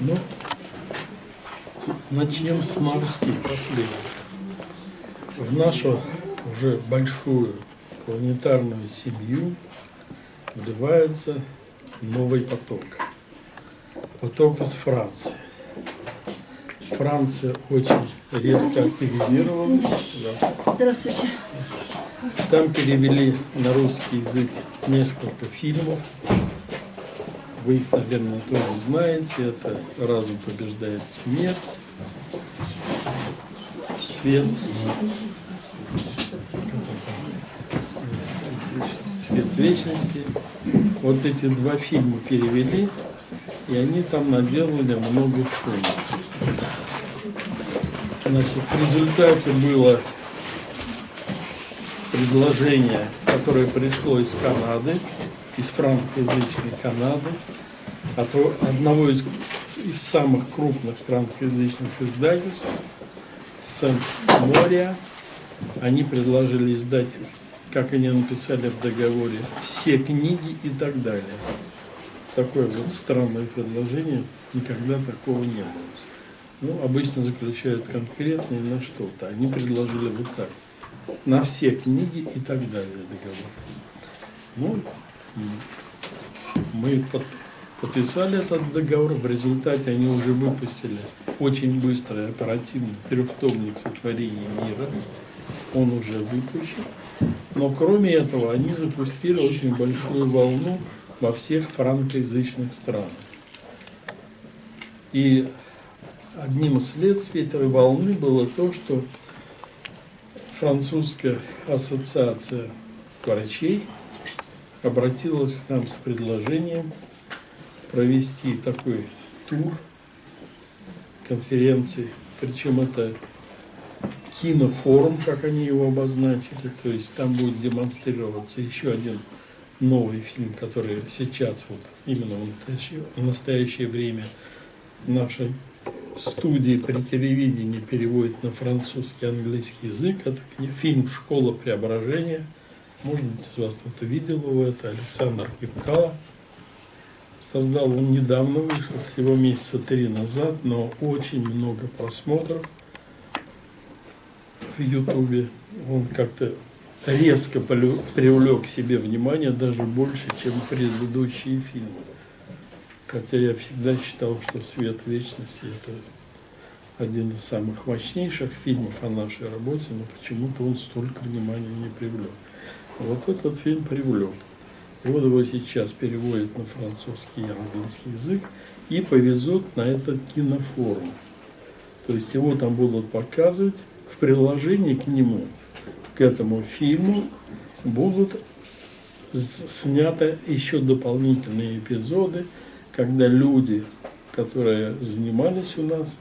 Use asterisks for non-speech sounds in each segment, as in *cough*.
Ну, начнем с новостей последних. В нашу уже большую планетарную семью вливается новый поток. Поток из Франции. Франция очень резко активизировалась. Здравствуйте. Там перевели на русский язык несколько фильмов. Вы их, наверное, тоже знаете. Это «Разум побеждает смерть», «Свет», «Свет вечности». Вот эти два фильма перевели, и они там наделали много шума. Значит, в результате было предложение, которое пришло из Канады, из франкоязычной Канады, от одного из, из самых крупных франкоязычных издательств, Сент-Мория. Они предложили издать, как они написали в договоре, все книги и так далее. Такое вот странное предложение, никогда такого не было. Ну, обычно заключают конкретные на что-то. Они предложили вот так. На все книги и так далее договор. Ну, мы под, подписали этот договор. В результате они уже выпустили очень быстро и оперативно трехтомник сотворения мира. Он уже выпущен. Но кроме этого, они запустили очень большую волну во всех франкоязычных странах. И одним из следствий этой волны было то, что французская ассоциация врачей обратилась к нам с предложением провести такой тур конференции, причем это кинофорум, как они его обозначили, то есть там будет демонстрироваться еще один новый фильм, который сейчас вот именно в настоящее, в настоящее время нашей студии при телевидении переводит на французский английский язык. Это фильм «Школа преображения». Может быть, из вас кто-то видел его. Это Александр Кипкала. Создал он недавно, вышел всего месяца три назад, но очень много просмотров в Ютубе. Он как-то резко привлек к себе внимание, даже больше, чем предыдущие фильмы. Хотя я всегда считал, что «Свет вечности» – это один из самых мощнейших фильмов о нашей работе, но почему-то он столько внимания не привлек. Вот этот фильм привлек. Вот его сейчас переводят на французский и английский язык и повезут на этот кинофорум. То есть его там будут показывать в приложении к нему, к этому фильму, будут сняты еще дополнительные эпизоды, когда люди, которые занимались у нас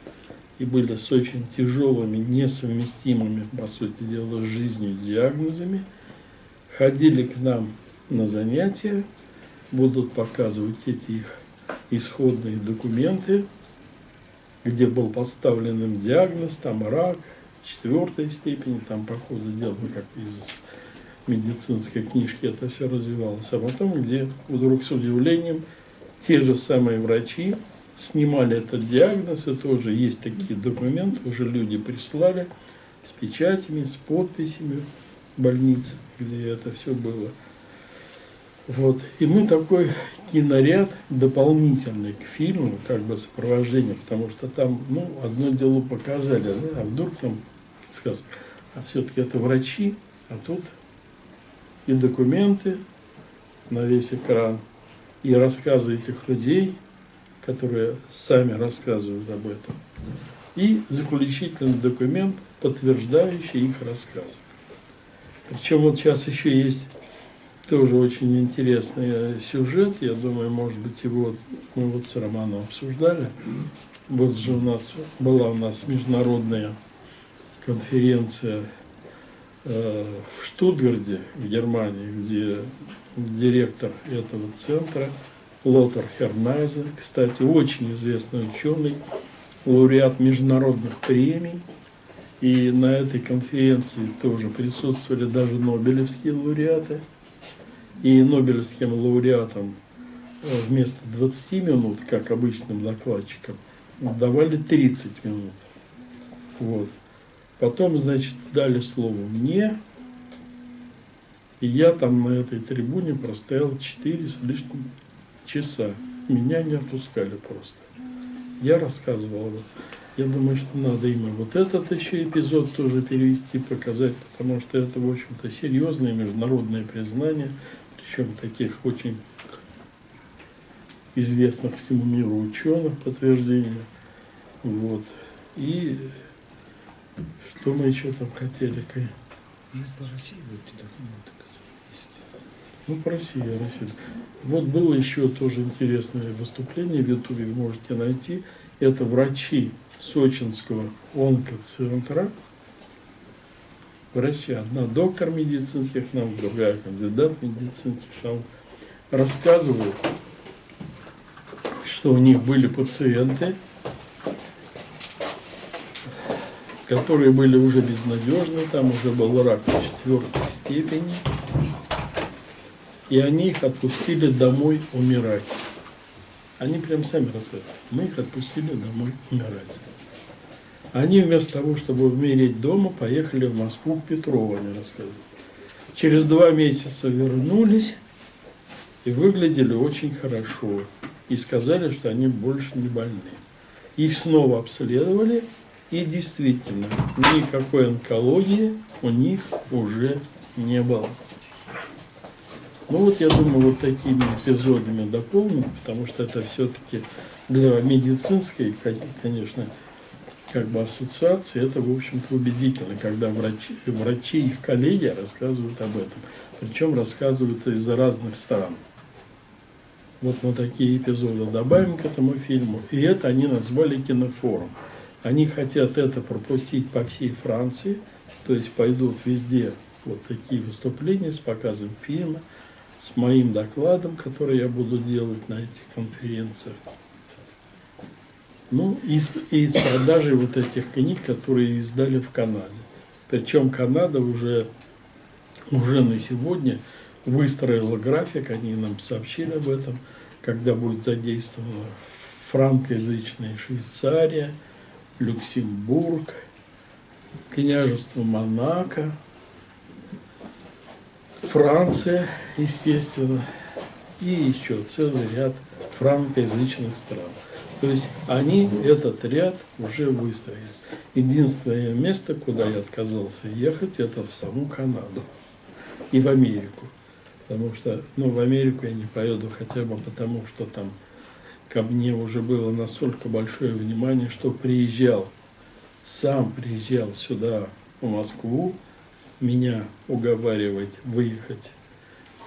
и были с очень тяжелыми, несовместимыми, по сути дела, с жизнью диагнозами, ходили к нам на занятия, будут показывать эти их исходные документы, где был поставлен им диагноз, там рак, четвертой степени, там по ходу дела, как из медицинской книжки это все развивалось, а потом, где вдруг с удивлением те же самые врачи снимали этот диагноз, и тоже есть такие документы, уже люди прислали с печатями, с подписями больниц, где это все было. Вот. И мы такой киноряд дополнительный к фильму, как бы сопровождение, потому что там, ну, одно дело показали, да, а вдруг там сказка, а все-таки это врачи, а тут и документы на весь экран, и рассказы этих людей, которые сами рассказывают об этом, и заключительный документ, подтверждающий их рассказ. Причем вот сейчас еще есть тоже очень интересный сюжет, я думаю, может быть, его мы вот с Романом обсуждали. Вот же у нас была у нас международная конференция э, в Штутгарде, в Германии, где директор этого центра, Лотер Хернайзе, кстати, очень известный ученый, лауреат международных премий. И на этой конференции тоже присутствовали даже нобелевские лауреаты. И нобелевским лауреатом э, вместо 20 минут, как обычным докладчикам, давали 30 минут. Вот. Потом, значит, дали слово мне, и я там на этой трибуне простоял 4 с лишним часа. Меня не отпускали просто. Я рассказывал об. Я думаю, что надо именно вот этот еще эпизод тоже перевести, показать, потому что это, в общем-то, серьезное международное признание, причем таких очень известных всему миру ученых подтверждения. Вот. И что мы еще там хотели? Ну, по России будете документы ну, по России, Россия. Вот было еще тоже интересное выступление в Ютубе, вы можете найти. Это врачи сочинского онкоцентра. Врачи. Одна доктор медицинских наук, другая кандидат медицинских наук. Рассказывают, что у них были пациенты, которые были уже безнадежны, там уже был рак четвертой степени, и они их отпустили домой умирать. Они прям сами рассказывают. Мы их отпустили домой умирать. Они вместо того, чтобы умереть дома, поехали в Москву к Петрову, они рассказывают. Через два месяца вернулись и выглядели очень хорошо. И сказали, что они больше не больны. Их снова обследовали, и действительно, никакой онкологии у них уже не было. Ну вот я думаю, вот такими эпизодами дополним, потому что это все-таки для медицинской, конечно, как бы ассоциации, это, в общем-то, убедительно, когда врачи, врачи их коллеги рассказывают об этом. Причем рассказывают из разных стран. Вот мы такие эпизоды добавим к этому фильму. И это они назвали кинофорум. Они хотят это пропустить по всей Франции, то есть пойдут везде вот такие выступления с показом фильма, с моим докладом, который я буду делать на этих конференциях. Ну, и с, и с продажей вот этих книг, которые издали в Канаде. Причем Канада уже, уже на сегодня выстроила график, они нам сообщили об этом, когда будет задействована франкоязычная Швейцария, Люксембург, княжество Монако, Франция, естественно, и еще целый ряд франкоязычных стран. То есть они этот ряд уже выстроили. Единственное место, куда я отказался ехать, это в саму Канаду и в Америку. Потому что, ну, в Америку я не поеду хотя бы потому, что там ко мне уже было настолько большое внимание, что приезжал, сам приезжал сюда, в Москву, меня уговаривать выехать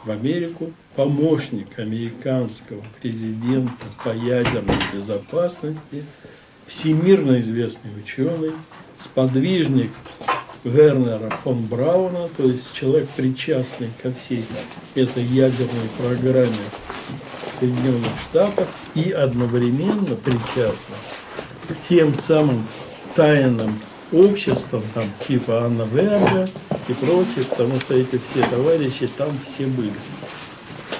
в Америку, помощник американского президента по ядерной безопасности, всемирно известный ученый, сподвижник Вернера фон Брауна, то есть человек, причастный ко всей этой ядерной программе Соединенных Штатов и одновременно причастный к тем самым тайным обществам, там, типа Анна Верга и прочее, потому что эти все товарищи там все были.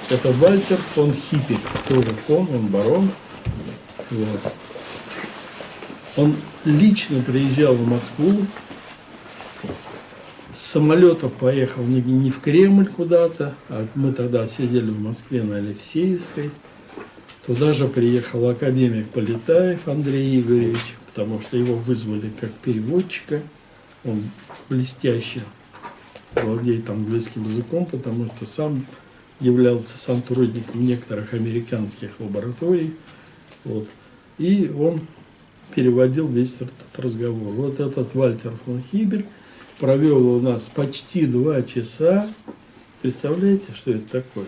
Это Вальтер фон Хиппик, тоже фон, он барон. Вот. Он лично приезжал в Москву, с самолета поехал не в Кремль куда-то, а мы тогда сидели в Москве на Алексеевской. Туда же приехал академик Полетаев Андрей Игоревич, потому что его вызвали как переводчика. Он блестяще владеет английским языком, потому что сам являлся сотрудником некоторых американских лабораторий. Вот. И он переводил весь этот разговор. Вот этот Вальтер фон Хибер провел у нас почти два часа. Представляете, что это такое?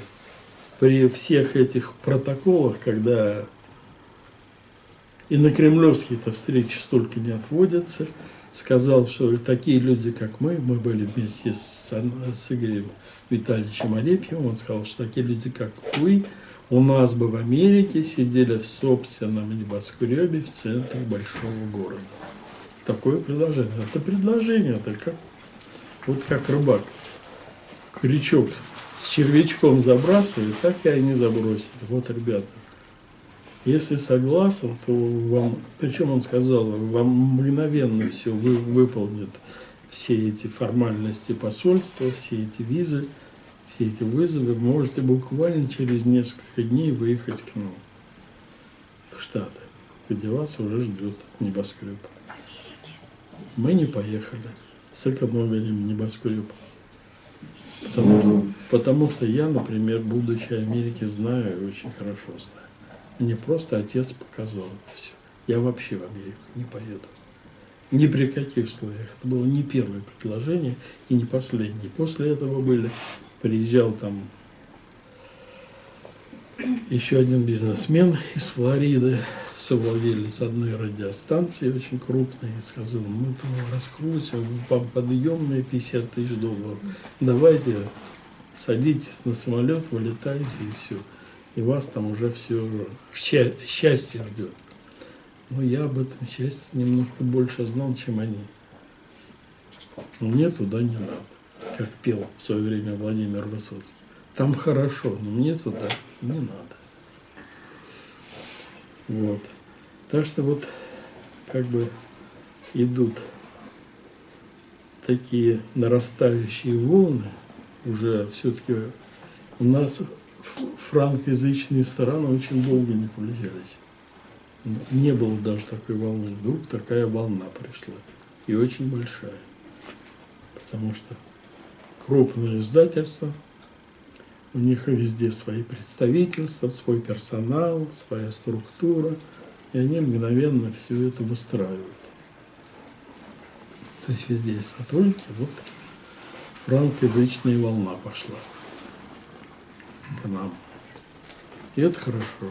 При всех этих протоколах, когда и на кремлевские-то встречи столько не отводятся, сказал, что такие люди, как мы, мы были вместе с, с Игорем Витальевичем Олепьевым, он сказал, что такие люди, как вы, у нас бы в Америке сидели в собственном небоскребе в центре большого города. Такое предложение. Это предложение, это как, вот как рыбак крючок с червячком забрасывали, так и они забросили. Вот, ребята, если согласен, то вам, причем он сказал, вам мгновенно все вы, выполнит все эти формальности посольства, все эти визы, все эти вызовы. Можете буквально через несколько дней выехать к нам в Штаты, где вас уже ждет небоскреб. Мы не поехали, сэкономили небоскреб. Потому что, потому что я, например, будучи Америке, знаю и очень хорошо знаю. Мне просто отец показал это все. Я вообще в Америку не поеду. Ни при каких условиях. Это было не первое предложение и не последнее. После этого были, приезжал там еще один бизнесмен из Флориды, совладелец одной радиостанции очень крупной, и сказал, мы там раскрутим, подъемные 50 тысяч долларов. Давайте садитесь на самолет, вылетайте и все. И вас там уже все счастье ждет. Но я об этом счастье немножко больше знал, чем они. Мне туда не надо, как пел в свое время Владимир Высоцкий. Там хорошо, но мне туда не надо. Вот. Так что вот как бы идут такие нарастающие волны, уже все-таки у нас франкоязычные страны очень долго не включались. Не было даже такой волны. Вдруг такая волна пришла. И очень большая. Потому что крупные издательства, у них везде свои представительства, свой персонал, своя структура. И они мгновенно все это выстраивают. То есть везде есть сотрудники. Вот франкоязычная волна пошла к нам. И это хорошо.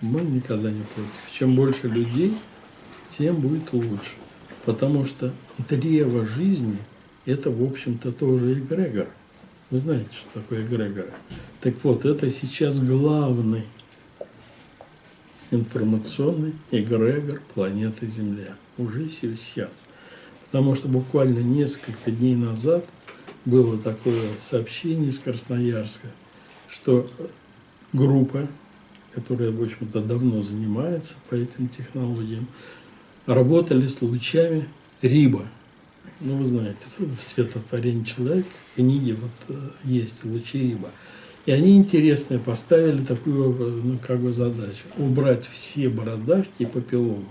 Мы никогда не против. Чем больше людей, тем будет лучше. Потому что древо жизни – это, в общем-то, тоже эгрегор. Вы знаете, что такое эгрегор? Так вот, это сейчас главный информационный эгрегор планеты Земля. Уже сейчас. Потому что буквально несколько дней назад было такое сообщение из Красноярска, что группа которая, в общем-то, давно занимается по этим технологиям, работали с лучами Риба. Ну, вы знаете, в «Светотворении человека» книги вот э, есть лучи Риба. И они интересные поставили такую ну, как бы задачу – убрать все бородавки и папилломы.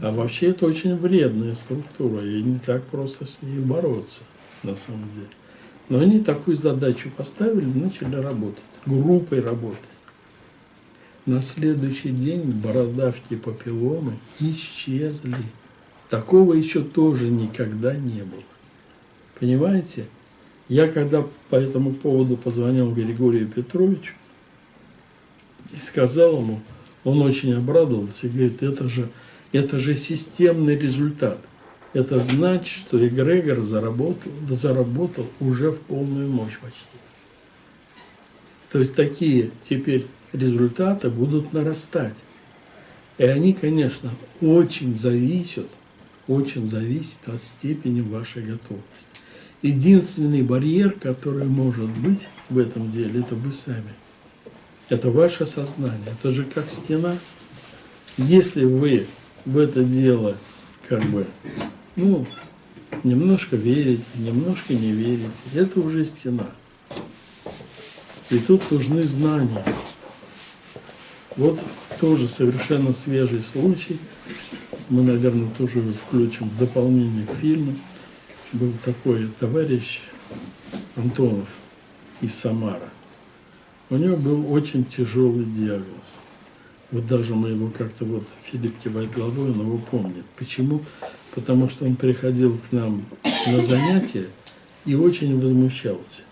А вообще это очень вредная структура, и не так просто с ней бороться, на самом деле. Но они такую задачу поставили, начали работать, группой работать. На следующий день бородавки папилломы исчезли. Такого еще тоже никогда не было. Понимаете? Я когда по этому поводу позвонил Григорию Петровичу и сказал ему, он очень обрадовался и говорит, это же, это же системный результат. Это значит, что эгрегор заработал, заработал уже в полную мощь почти. То есть такие теперь результаты будут нарастать. И они, конечно, очень зависят, очень зависят от степени вашей готовности. Единственный барьер, который может быть в этом деле, это вы сами. Это ваше сознание. Это же как стена. Если вы в это дело как бы, ну, немножко верите, немножко не верите, это уже стена. И тут нужны знания. Вот тоже совершенно свежий случай. Мы, наверное, тоже включим в дополнение к фильму. Был такой товарищ Антонов из Самара. У него был очень тяжелый диагноз. Вот даже мы его как-то вот Филипп кивает головой, он его помнит. Почему? Потому что он приходил к нам на занятия и очень возмущался.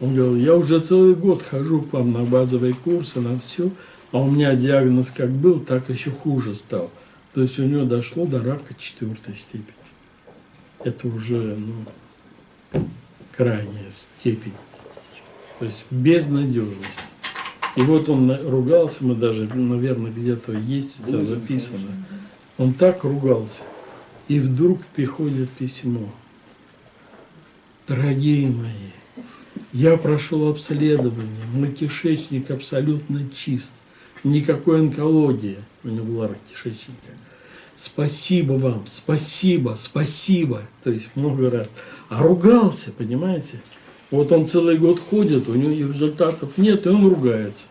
Он говорил, я уже целый год хожу к вам на базовые курсы, на все, а у меня диагноз как был, так еще хуже стал. То есть у него дошло до рака четвертой степени. Это уже ну, крайняя степень. То есть безнадежность. И вот он ругался, мы даже, наверное, где-то есть у тебя записано. Он так ругался. И вдруг приходит письмо. Дорогие мои, Я прошел обследование, мой кишечник абсолютно чист, никакой онкологии у него была рак кишечника. Спасибо вам, спасибо, спасибо. То есть много раз. А ругался, понимаете? Вот он целый год ходит, у него результатов нет, и он ругается.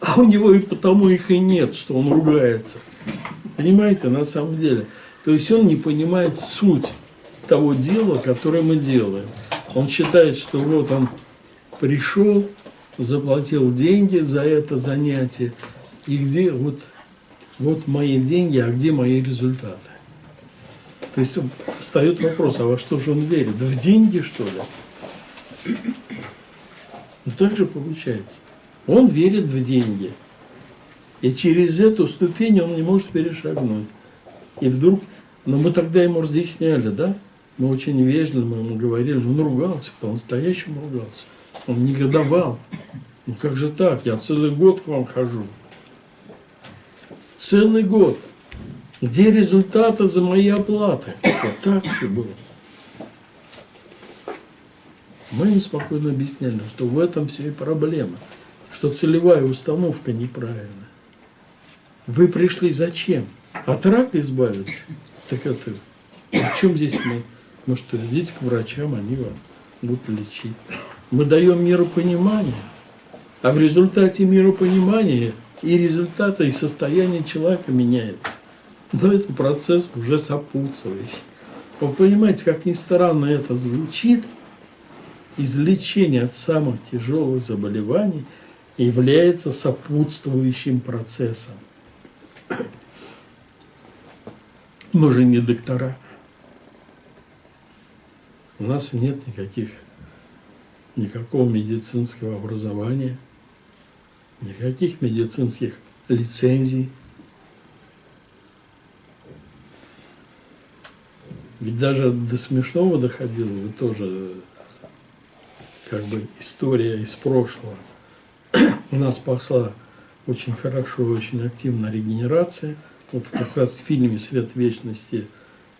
А у него и потому их и нет, что он ругается. Понимаете, на самом деле. То есть он не понимает суть того дела, которое мы делаем. Он считает, что вот он пришел, заплатил деньги за это занятие, и где вот, вот мои деньги, а где мои результаты? То есть встает вопрос, а во что же он верит? В деньги, что ли? Ну так же получается. Он верит в деньги. И через эту ступень он не может перешагнуть. И вдруг, но мы тогда ему разъясняли, да? Мы очень вежливо ему говорили, он ругался, по-настоящему ругался. Он негодовал. Ну как же так? Я целый год к вам хожу. Целый год. Где результаты за мои оплаты? Вот так все было. Мы ему спокойно объясняли, что в этом все и проблема, что целевая установка неправильная. Вы пришли зачем? От рака избавиться? Так это, в чем здесь мы? Ну что, идите к врачам, они вас будут лечить. Мы даем миропонимание, а в результате миропонимания и результата, и состояние человека меняется. Но это процесс уже сопутствующий. Вы понимаете, как ни странно это звучит, излечение от самых тяжелых заболеваний является сопутствующим процессом. Мы же не доктора. У нас нет никаких, никакого медицинского образования, никаких медицинских лицензий. Ведь даже до смешного доходило, вы тоже как бы история из прошлого. У нас пошла очень хорошо, очень активно регенерация. Вот как раз в фильме «Свет вечности»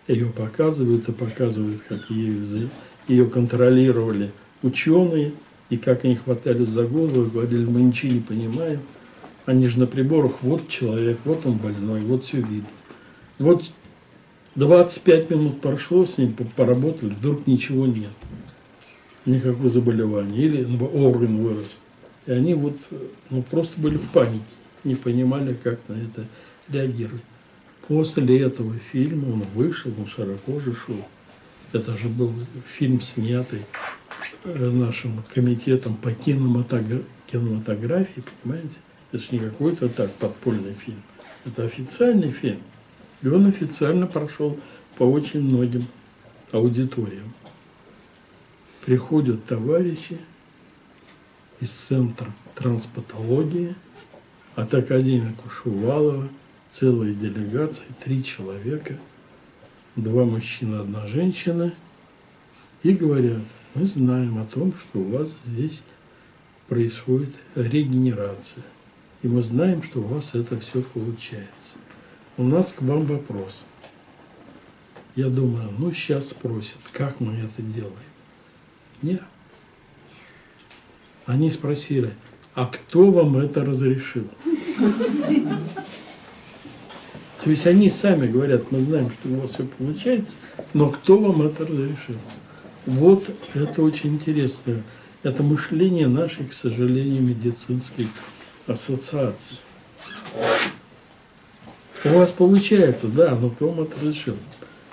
ее показывают и показывают, как ее, ее контролировали ученые, и как они хватали за голову и говорили, мы ничего не понимаем. Они же на приборах, вот человек, вот он больной, вот все видно. Вот 25 минут прошло, с ним поработали, вдруг ничего нет. Никакого заболевания. Или орган вырос. И они вот ну, просто были в панике, не понимали, как на это реагировать. После этого фильма он вышел, он широко же шел. Это же был фильм, снятый э, нашим комитетом по кинематографии, понимаете? Это же не какой-то так подпольный фильм. Это официальный фильм. И он официально прошел по очень многим аудиториям. Приходят товарищи из Центра транспатологии от академика Шувалова – целая делегация, три человека, два мужчины, одна женщина, и говорят, мы знаем о том, что у вас здесь происходит регенерация, и мы знаем, что у вас это все получается. У нас к вам вопрос. Я думаю, ну сейчас спросят, как мы это делаем. Нет. Они спросили, а кто вам это разрешил? То есть они сами говорят, мы знаем, что у вас все получается, но кто вам это разрешил? Вот это очень интересно. Это мышление нашей, к сожалению, медицинской ассоциации. У вас получается, да, но кто вам это разрешил?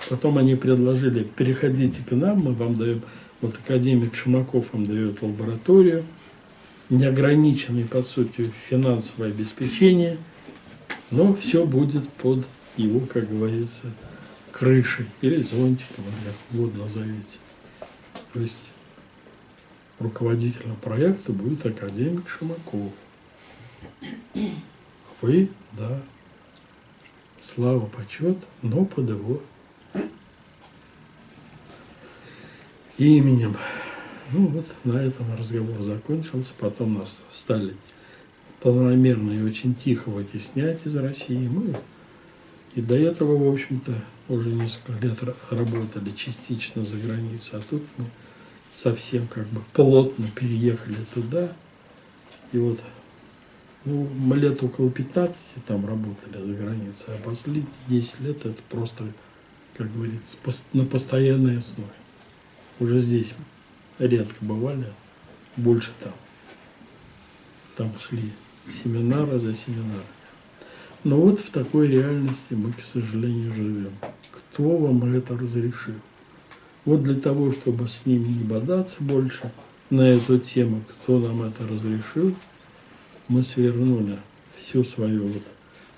Потом они предложили, переходите к нам, мы вам даем, вот академик Шумаков вам дает лабораторию, неограниченное, по сути, финансовое обеспечение – но все будет под его, как говорится, крышей или зонтиком, как угодно назовите. То есть руководителем проекта будет академик Шумаков. Вы, да, слава, почет, но под его именем. Ну вот на этом разговор закончился. Потом нас стали полномерно и очень тихо вытеснять из России. Мы и до этого, в общем-то, уже несколько лет работали частично за границей, а тут мы совсем как бы плотно переехали туда. И вот ну, мы лет около 15 там работали за границей, а последние 10 лет это просто, как говорится, на постоянной основе. Уже здесь редко бывали, больше там. Там шли семинары за семинарами. Но вот в такой реальности мы, к сожалению, живем. Кто вам это разрешил? Вот для того, чтобы с ними не бодаться больше на эту тему, кто нам это разрешил, мы свернули всю свою вот...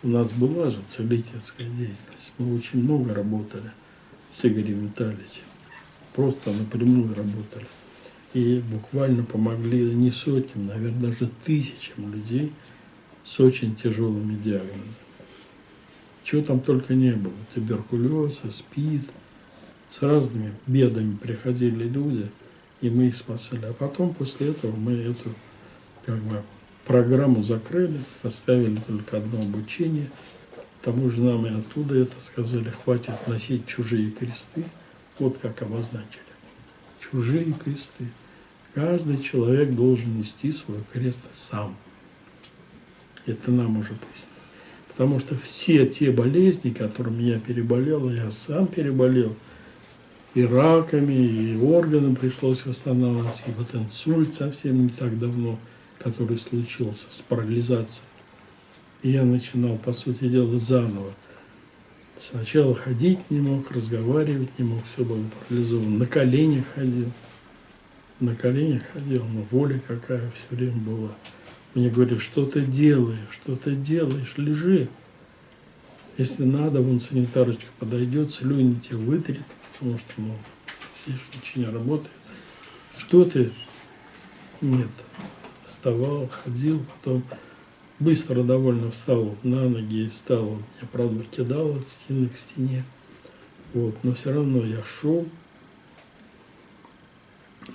У нас была же целительская деятельность. Мы очень много работали с Игорем Витальевичем. Просто напрямую работали. И буквально помогли не сотням, наверное, даже тысячам людей с очень тяжелыми диагнозами. Чего там только не было. Туберкулез, СПИД. С разными бедами приходили люди, и мы их спасали. А потом, после этого, мы эту как бы, программу закрыли, оставили только одно обучение. К тому же нам и оттуда это сказали, хватит носить чужие кресты. Вот как обозначили. Чужие кресты. Каждый человек должен нести свой крест сам. Это нам уже пояснили. Потому что все те болезни, которыми я переболел, я сам переболел, и раками, и органам пришлось восстанавливаться, и вот инсульт совсем не так давно, который случился с парализацией. И я начинал, по сути дела, заново. Сначала ходить не мог, разговаривать не мог, все было парализовано. На коленях ходил. На коленях ходил, но воля какая все время была. Мне говорили, что ты делаешь, что ты делаешь, лежи. Если надо, вон санитарочка подойдет, слюни тебе вытрет, потому что, ну, здесь ничего не работает. Что ты? Нет. Вставал, ходил, потом быстро довольно встал на ноги и стал. Я, правда, кидал от стены к стене. Вот, но все равно я шел.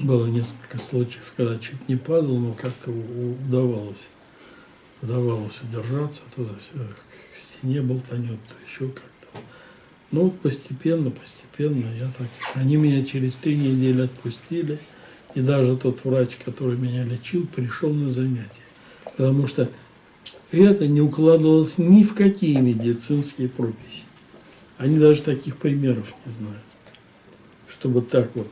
Было несколько случаев, когда чуть не падал, но как-то удавалось. Удавалось удержаться, то к стене болтанет, то еще как-то. Ну вот постепенно, постепенно я так... Они меня через три недели отпустили. И даже тот врач, который меня лечил, пришел на занятия. Потому что это не укладывалось ни в какие медицинские прописи. Они даже таких примеров не знают. Чтобы так вот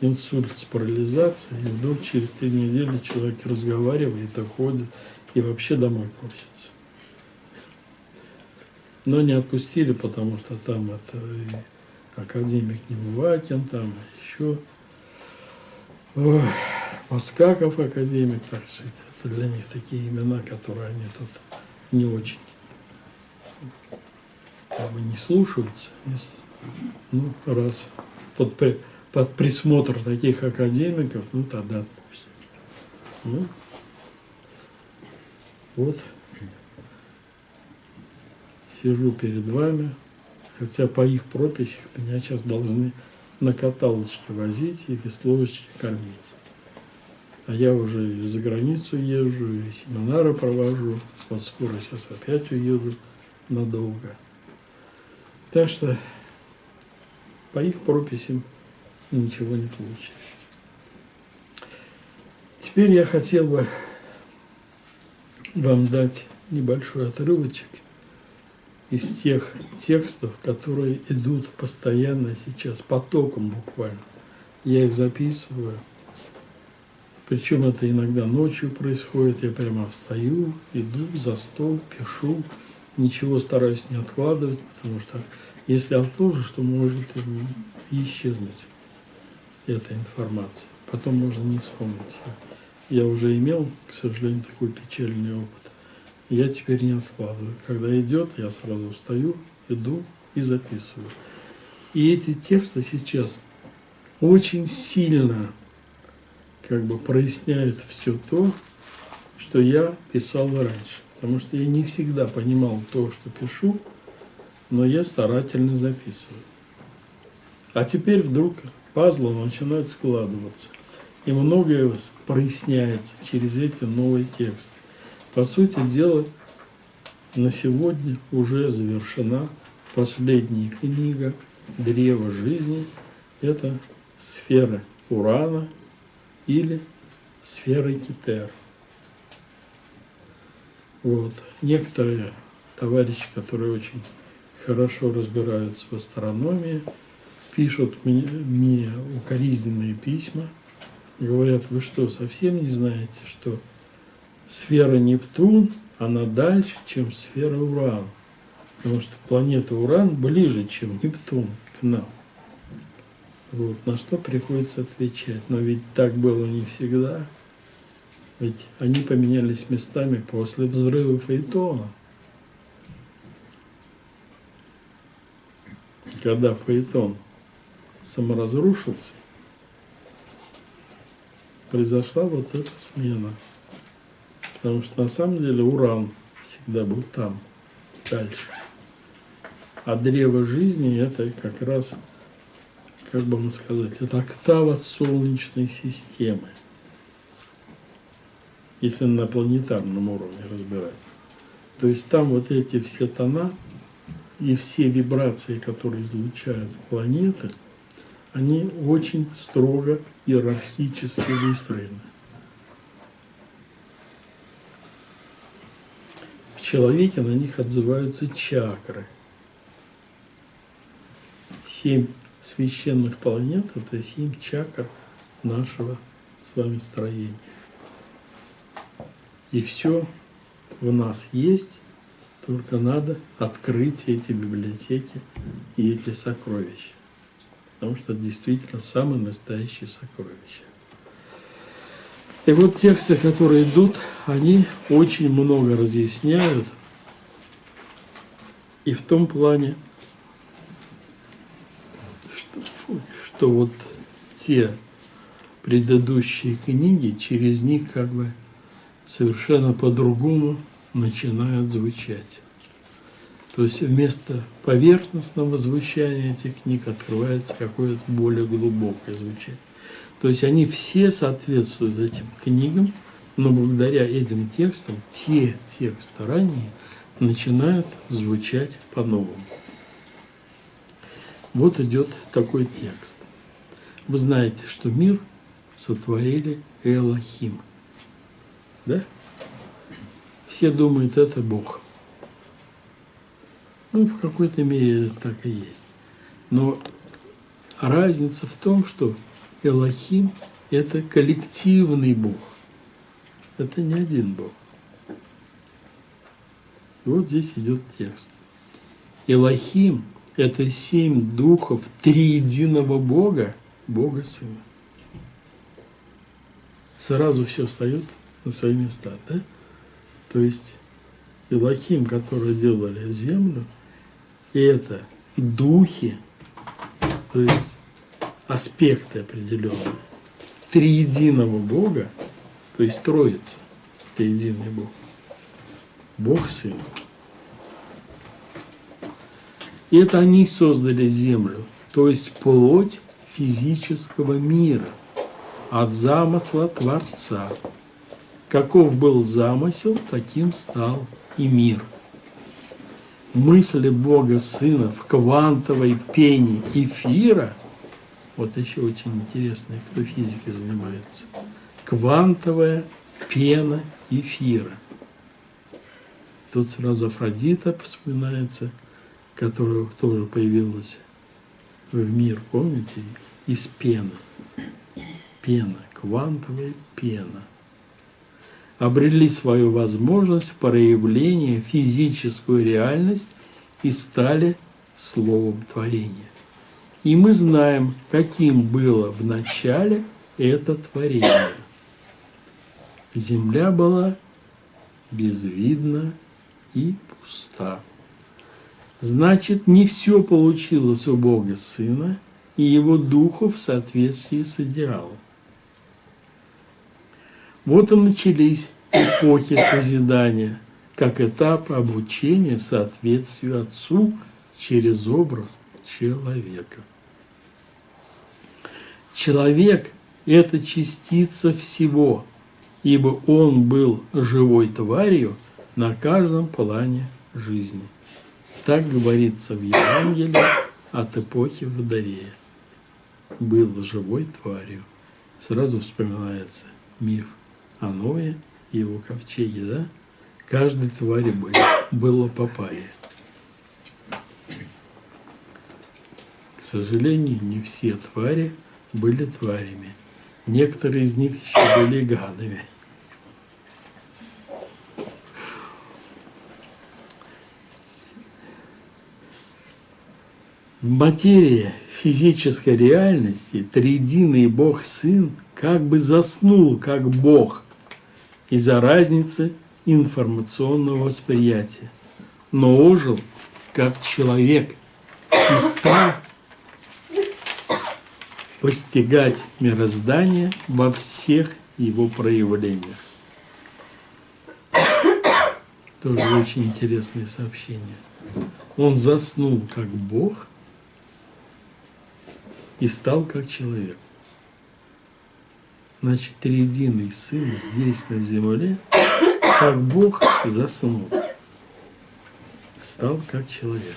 инсульт с парализацией, и вдруг через три недели человек разговаривает, уходит и вообще домой просится. Но не отпустили, потому что там это академик Немывакин, там еще ой, Маскаков академик, так. Это для них такие имена, которые они тут не очень как бы не слушаются. Ну, раз под, под присмотр таких академиков, ну тогда пусть. Ну, вот сижу перед вами, хотя по их прописях меня сейчас должны на каталочке возить и с ложечки кормить. А я уже за границу езжу, и семинары провожу. Вот скоро сейчас опять уеду надолго. Так что по их прописям ничего не получается. Теперь я хотел бы вам дать небольшой отрывочек из тех текстов, которые идут постоянно сейчас, потоком буквально. Я их записываю. Причем это иногда ночью происходит. Я прямо встаю, иду за стол, пишу. Ничего стараюсь не откладывать, потому что если отложишь, то может исчезнуть эта информация. Потом можно не вспомнить. Я уже имел, к сожалению, такой печальный опыт я теперь не откладываю. Когда идет, я сразу встаю, иду и записываю. И эти тексты сейчас очень сильно как бы проясняют все то, что я писал раньше. Потому что я не всегда понимал то, что пишу, но я старательно записываю. А теперь вдруг пазлы начинают складываться. И многое проясняется через эти новые тексты. По сути дела, на сегодня уже завершена последняя книга «Древо жизни». Это сфера Урана или сферой Китер. Вот. Некоторые товарищи, которые очень хорошо разбираются в астрономии, пишут мне, мне укоризненные письма, говорят, вы что, совсем не знаете, что сфера Нептун, она дальше, чем сфера Уран. Потому что планета Уран ближе, чем Нептун к нам. Вот, на что приходится отвечать. Но ведь так было не всегда. Ведь они поменялись местами после взрыва Фейтона. Когда Фейтон саморазрушился, произошла вот эта смена. Потому что на самом деле уран всегда был там, дальше. А древо жизни это как раз, как бы вам сказать, это октава Солнечной системы. Если на планетарном уровне разбирать. То есть там вот эти все тона и все вибрации, которые излучают планеты, они очень строго иерархически выстроены. В человеке на них отзываются чакры. Семь священных планет – это семь чакр нашего с вами строения. И все в нас есть, только надо открыть эти библиотеки и эти сокровища. Потому что это действительно самые настоящие сокровища. И вот тексты, которые идут, они очень много разъясняют. И в том плане, что, что вот те предыдущие книги, через них как бы совершенно по-другому начинают звучать. То есть вместо поверхностного звучания этих книг открывается какое-то более глубокое звучание. То есть они все соответствуют этим книгам, но благодаря этим текстам те тексты ранее начинают звучать по-новому. Вот идет такой текст. Вы знаете, что мир сотворили Элохим – да? Все думают, это Бог. Ну, в какой-то мере так и есть. Но разница в том, что Элохим – это коллективный Бог. Это не один Бог. И вот здесь идет текст. Элохим – это семь духов триединого Бога, Бога Сына. Сразу все встает на свои места. Да? То есть Илахим, которые делали землю, это духи, то есть аспекты определенные, триединого Бога, то есть Троица, триединый Бог, Бог Сын. И это они создали землю, то есть плоть физического мира от замысла Творца. Каков был замысел, таким стал и мир. Мысли Бога Сына в квантовой пене эфира, вот еще очень интересно, кто физикой занимается, квантовая пена эфира. Тут сразу Афродита вспоминается, которая тоже появилась в мир, помните, из пены. Пена, квантовая пена обрели свою возможность проявления, физическую реальность и стали словом творения. И мы знаем, каким было в начале это творение. Земля была безвидна и пуста. Значит, не все получилось у Бога Сына и Его Духа в соответствии с идеалом. Вот и начались эпохи созидания, как этап обучения соответствию Отцу через образ человека. Человек – это частица всего, ибо он был живой тварью на каждом плане жизни. Так говорится в Евангелии от эпохи Водорея. Был живой тварью. сразу вспоминается миф о Ное и его ковчеге, да? Каждой твари были, было папайя. К сожалению, не все твари были тварями. Некоторые из них еще были гадами. В материи физической реальности триединый Бог Сын как бы заснул как Бог из-за разницы информационного восприятия, но ожил как человек и стал постигать мироздание во всех его проявлениях. Тоже очень интересное сообщение. Он заснул как Бог и стал как человек. Значит, триединый Сын здесь, на земле, как Бог заснул, стал как человек.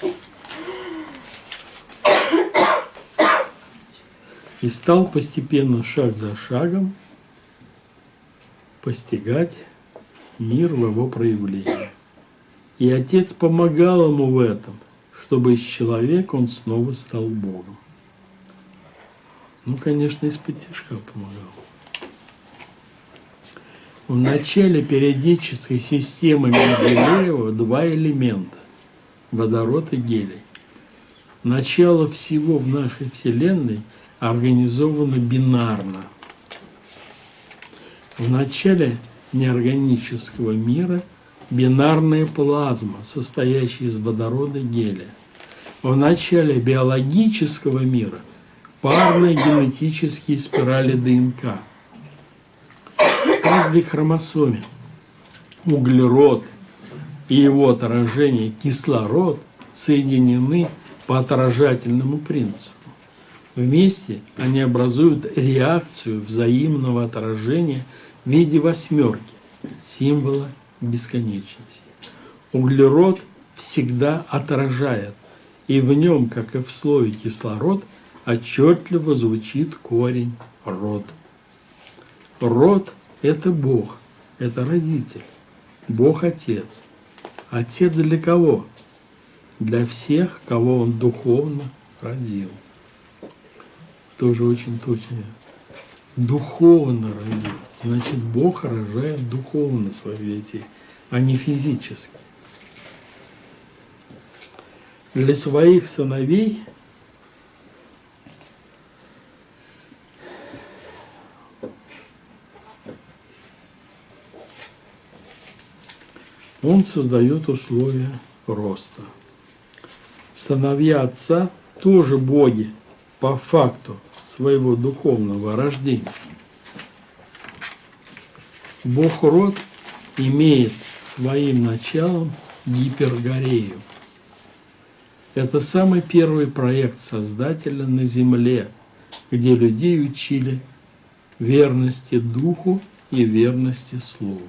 И стал постепенно, шаг за шагом, постигать мир в его проявлении. И Отец помогал ему в этом, чтобы из человека он снова стал Богом. Ну, конечно, из-под помогал. В начале периодической системы Менделеева два элемента – водород и гелий. Начало всего в нашей Вселенной организовано бинарно. В начале неорганического мира бинарная плазма, состоящая из водорода и гелия. В начале биологического мира – парные генетические спирали ДНК. В каждой хромосоме углерод и его отражение кислород соединены по отражательному принципу. Вместе они образуют реакцию взаимного отражения в виде восьмерки, символа бесконечности. Углерод всегда отражает, и в нем, как и в слове кислород, отчетливо звучит корень род. Род – это Бог, это родитель, Бог – Отец. Отец для кого? Для всех, кого Он духовно родил. Тоже очень точно. Духовно родил. Значит, Бог рожает духовно своих детей, а не физически. Для своих сыновей – Он создает условия роста. Сыновья Отца тоже боги по факту своего духовного рождения. Бог род имеет своим началом гипергорею. Это самый первый проект Создателя на Земле, где людей учили верности Духу и верности Слову.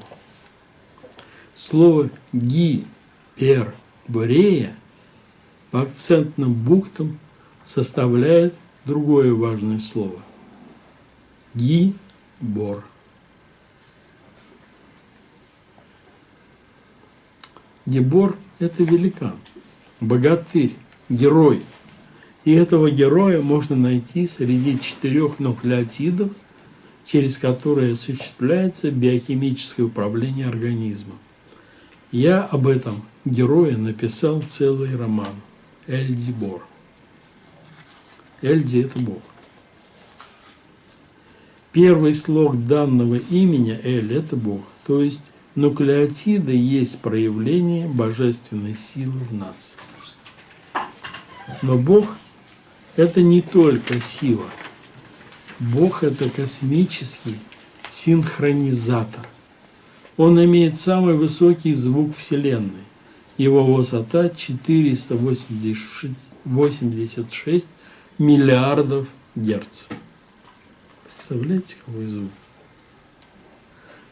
Слово «гиперборея» по акцентным буквам составляет другое важное слово – «гибор». Гибор – это великан, богатырь, герой. И этого героя можно найти среди четырех нуклеотидов, через которые осуществляется биохимическое управление организмом. Я об этом герое написал целый роман Эльди Бор. Эльди – это Бог. Первый слог данного имени Эль – это Бог, то есть нуклеотиды есть проявление божественной силы в нас. Но Бог – это не только сила. Бог – это космический синхронизатор. Он имеет самый высокий звук Вселенной. Его высота 486 миллиардов герц. Представляете, какой звук?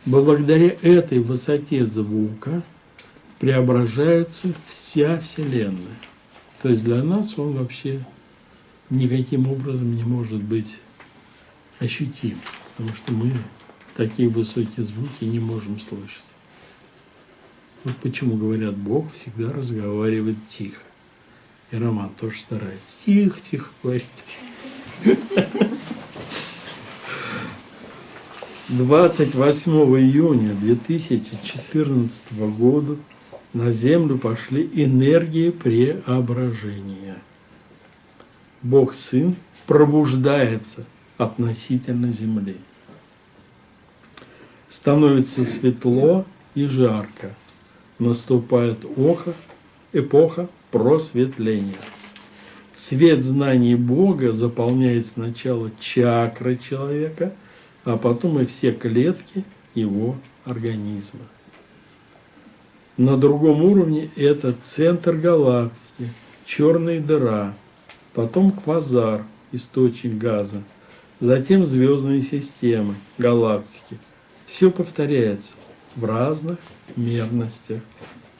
Благодаря этой высоте звука преображается вся Вселенная. То есть для нас он вообще никаким образом не может быть ощутим. потому что мы такие высокие звуки не можем слышать. Вот почему говорят, Бог всегда разговаривает тихо. И Роман тоже старается тихо-тихо говорить. 28 июня 2014 года на Землю пошли энергии преображения. Бог Сын пробуждается относительно Земли. Становится светло и жарко. Наступает око, эпоха просветления. Свет знаний Бога заполняет сначала чакры человека, а потом и все клетки его организма. На другом уровне это центр галактики, черная дыра, потом квазар, источник газа, затем звездные системы, галактики. Все повторяется в разных мерностях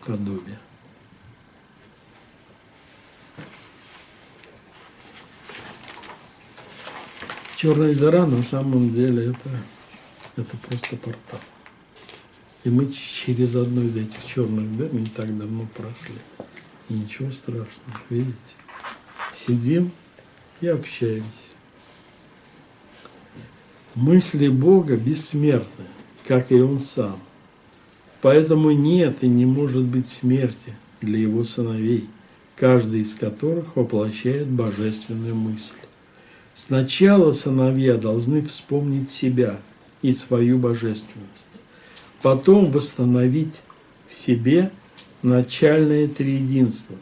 подобия. Черная дыра на самом деле это, это просто портал. И мы через одну из этих черных дыр не так давно прошли. И ничего страшного, видите? Сидим и общаемся. Мысли Бога бессмертны, как и Он сам. Поэтому нет и не может быть смерти для Его сыновей, каждый из которых воплощает божественную мысль. Сначала сыновья должны вспомнить себя и свою божественность, потом восстановить в себе начальное триединство,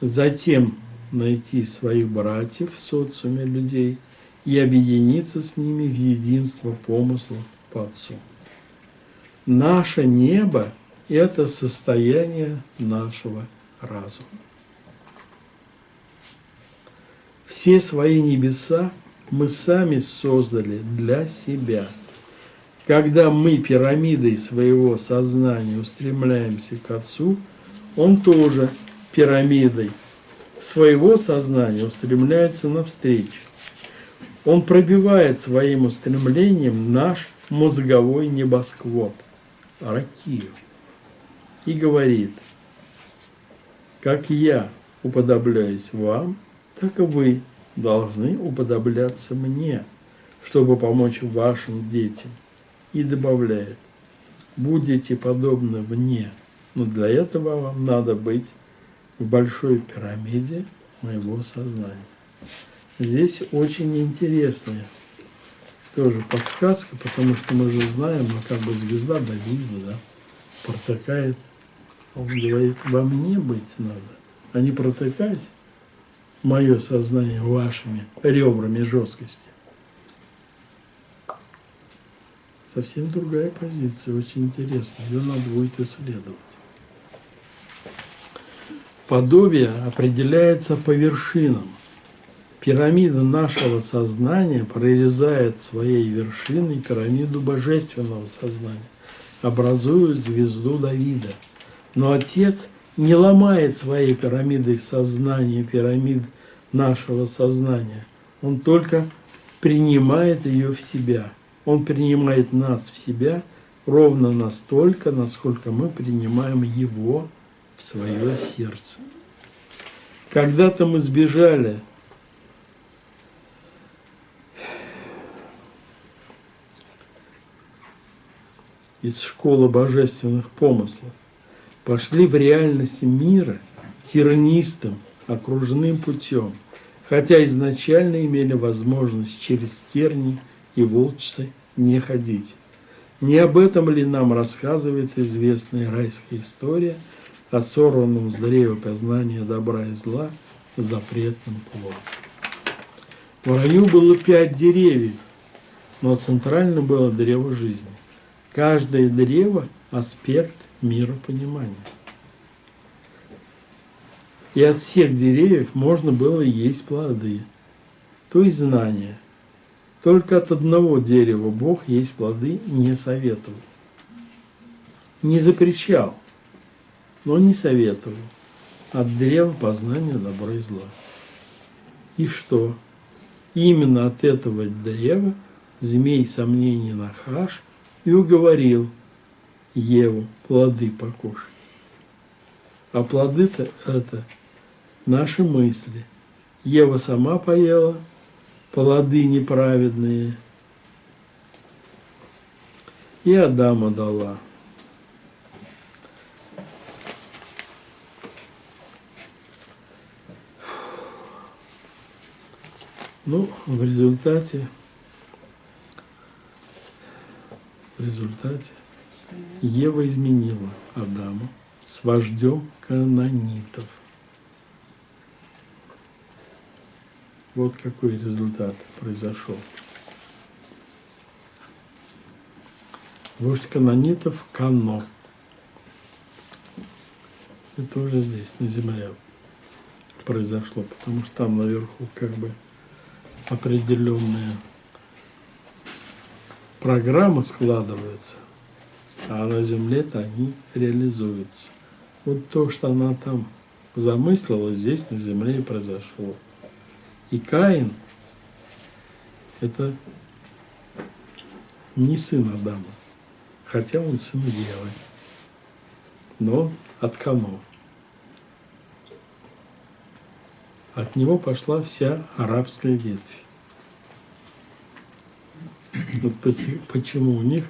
затем найти своих братьев в социуме людей и объединиться с ними в единство помыслов по Отцу. Наше небо – это состояние нашего разума. Все свои небеса мы сами создали для себя. Когда мы пирамидой своего сознания устремляемся к Отцу, Он тоже пирамидой своего сознания устремляется навстречу. Он пробивает своим устремлением наш мозговой небосклад, ракию, и говорит, как я уподобляюсь вам, так и вы должны уподобляться мне, чтобы помочь вашим детям. И добавляет, будете подобны мне, но для этого вам надо быть в большой пирамиде моего сознания. Здесь очень интересная тоже подсказка, потому что мы же знаем, ну, как бы звезда Давида, да, протыкает. Он говорит, во мне быть надо, а не протыкать мое сознание вашими ребрами жесткости. Совсем другая позиция, очень интересная. Ее надо будет исследовать. Подобие определяется по вершинам. Пирамида нашего сознания прорезает своей вершиной пирамиду божественного сознания, образуя звезду Давида. Но Отец не ломает своей пирамидой сознания, пирамид нашего сознания. Он только принимает ее в себя. Он принимает нас в себя ровно настолько, насколько мы принимаем его в свое сердце. Когда-то мы сбежали из школы божественных помыслов, пошли в реальность мира тернистым, окружным путем, хотя изначально имели возможность через терни и волчцы не ходить. Не об этом ли нам рассказывает известная райская история о сорванном с древа познания добра и зла запретном плоде? В раю было пять деревьев, но центрально было древо жизни. Каждое древо – аспект миропонимания. И от всех деревьев можно было есть плоды, то есть знания. Только от одного дерева Бог есть плоды не советовал. Не запрещал, но не советовал. От древа познания добра и зла. И что? Именно от этого древа змей сомнений нахаш и уговорил Еву плоды покушать. А плоды-то это наши мысли. Ева сама поела плоды неправедные, и Адама дала. Ну, в результате, в результате Ева изменила Адаму с вождем канонитов. Вот какой результат произошел. Вождь канонитов Кано. Это уже здесь, на земле произошло, потому что там наверху как бы определенная программа складывается, а на земле-то они реализуются. Вот то, что она там замыслила, здесь на земле и произошло. И Каин – это не сын Адама, хотя он сын Евы, но от Кано. От него пошла вся арабская ветвь. Вот почему у них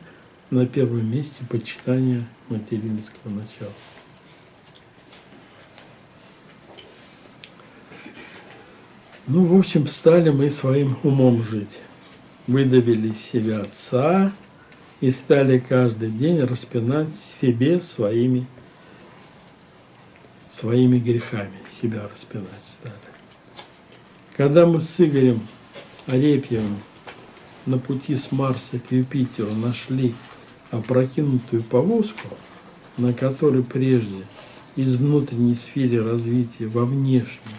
на первом месте почитание материнского начала. Ну, в общем, стали мы своим умом жить. Выдавили из себя отца и стали каждый день распинать себе своими, своими грехами, себя распинать стали. Когда мы с Игорем Арепьевым на пути с Марса к Юпитеру нашли опрокинутую повозку, на которой прежде из внутренней сферы развития во внешнюю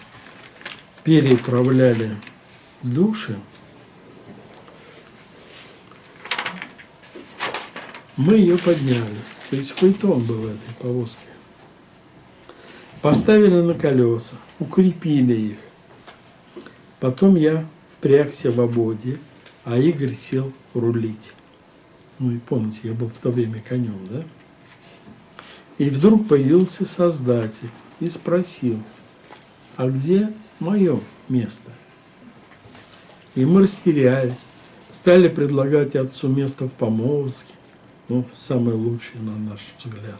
переправляли души, мы ее подняли. То есть фаэтон был этой повозке. Поставили на колеса, укрепили их. Потом я впрягся в ободе, а Игорь сел рулить. Ну и помните, я был в то время конем, да? И вдруг появился Создатель и спросил, а где мое место. И мы растерялись, стали предлагать отцу место в помолвке, ну, самое лучшее на наш взгляд,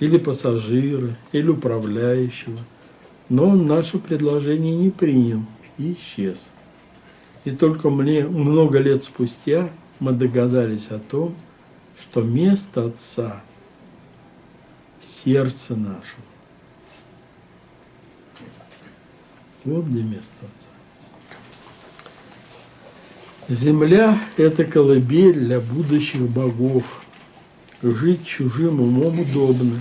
или пассажира, или управляющего. Но он наше предложение не принял и исчез. И только мне много лет спустя мы догадались о том, что место отца в сердце нашем. Вот где место Отца. Земля – это колыбель для будущих богов. Жить чужим умом удобно,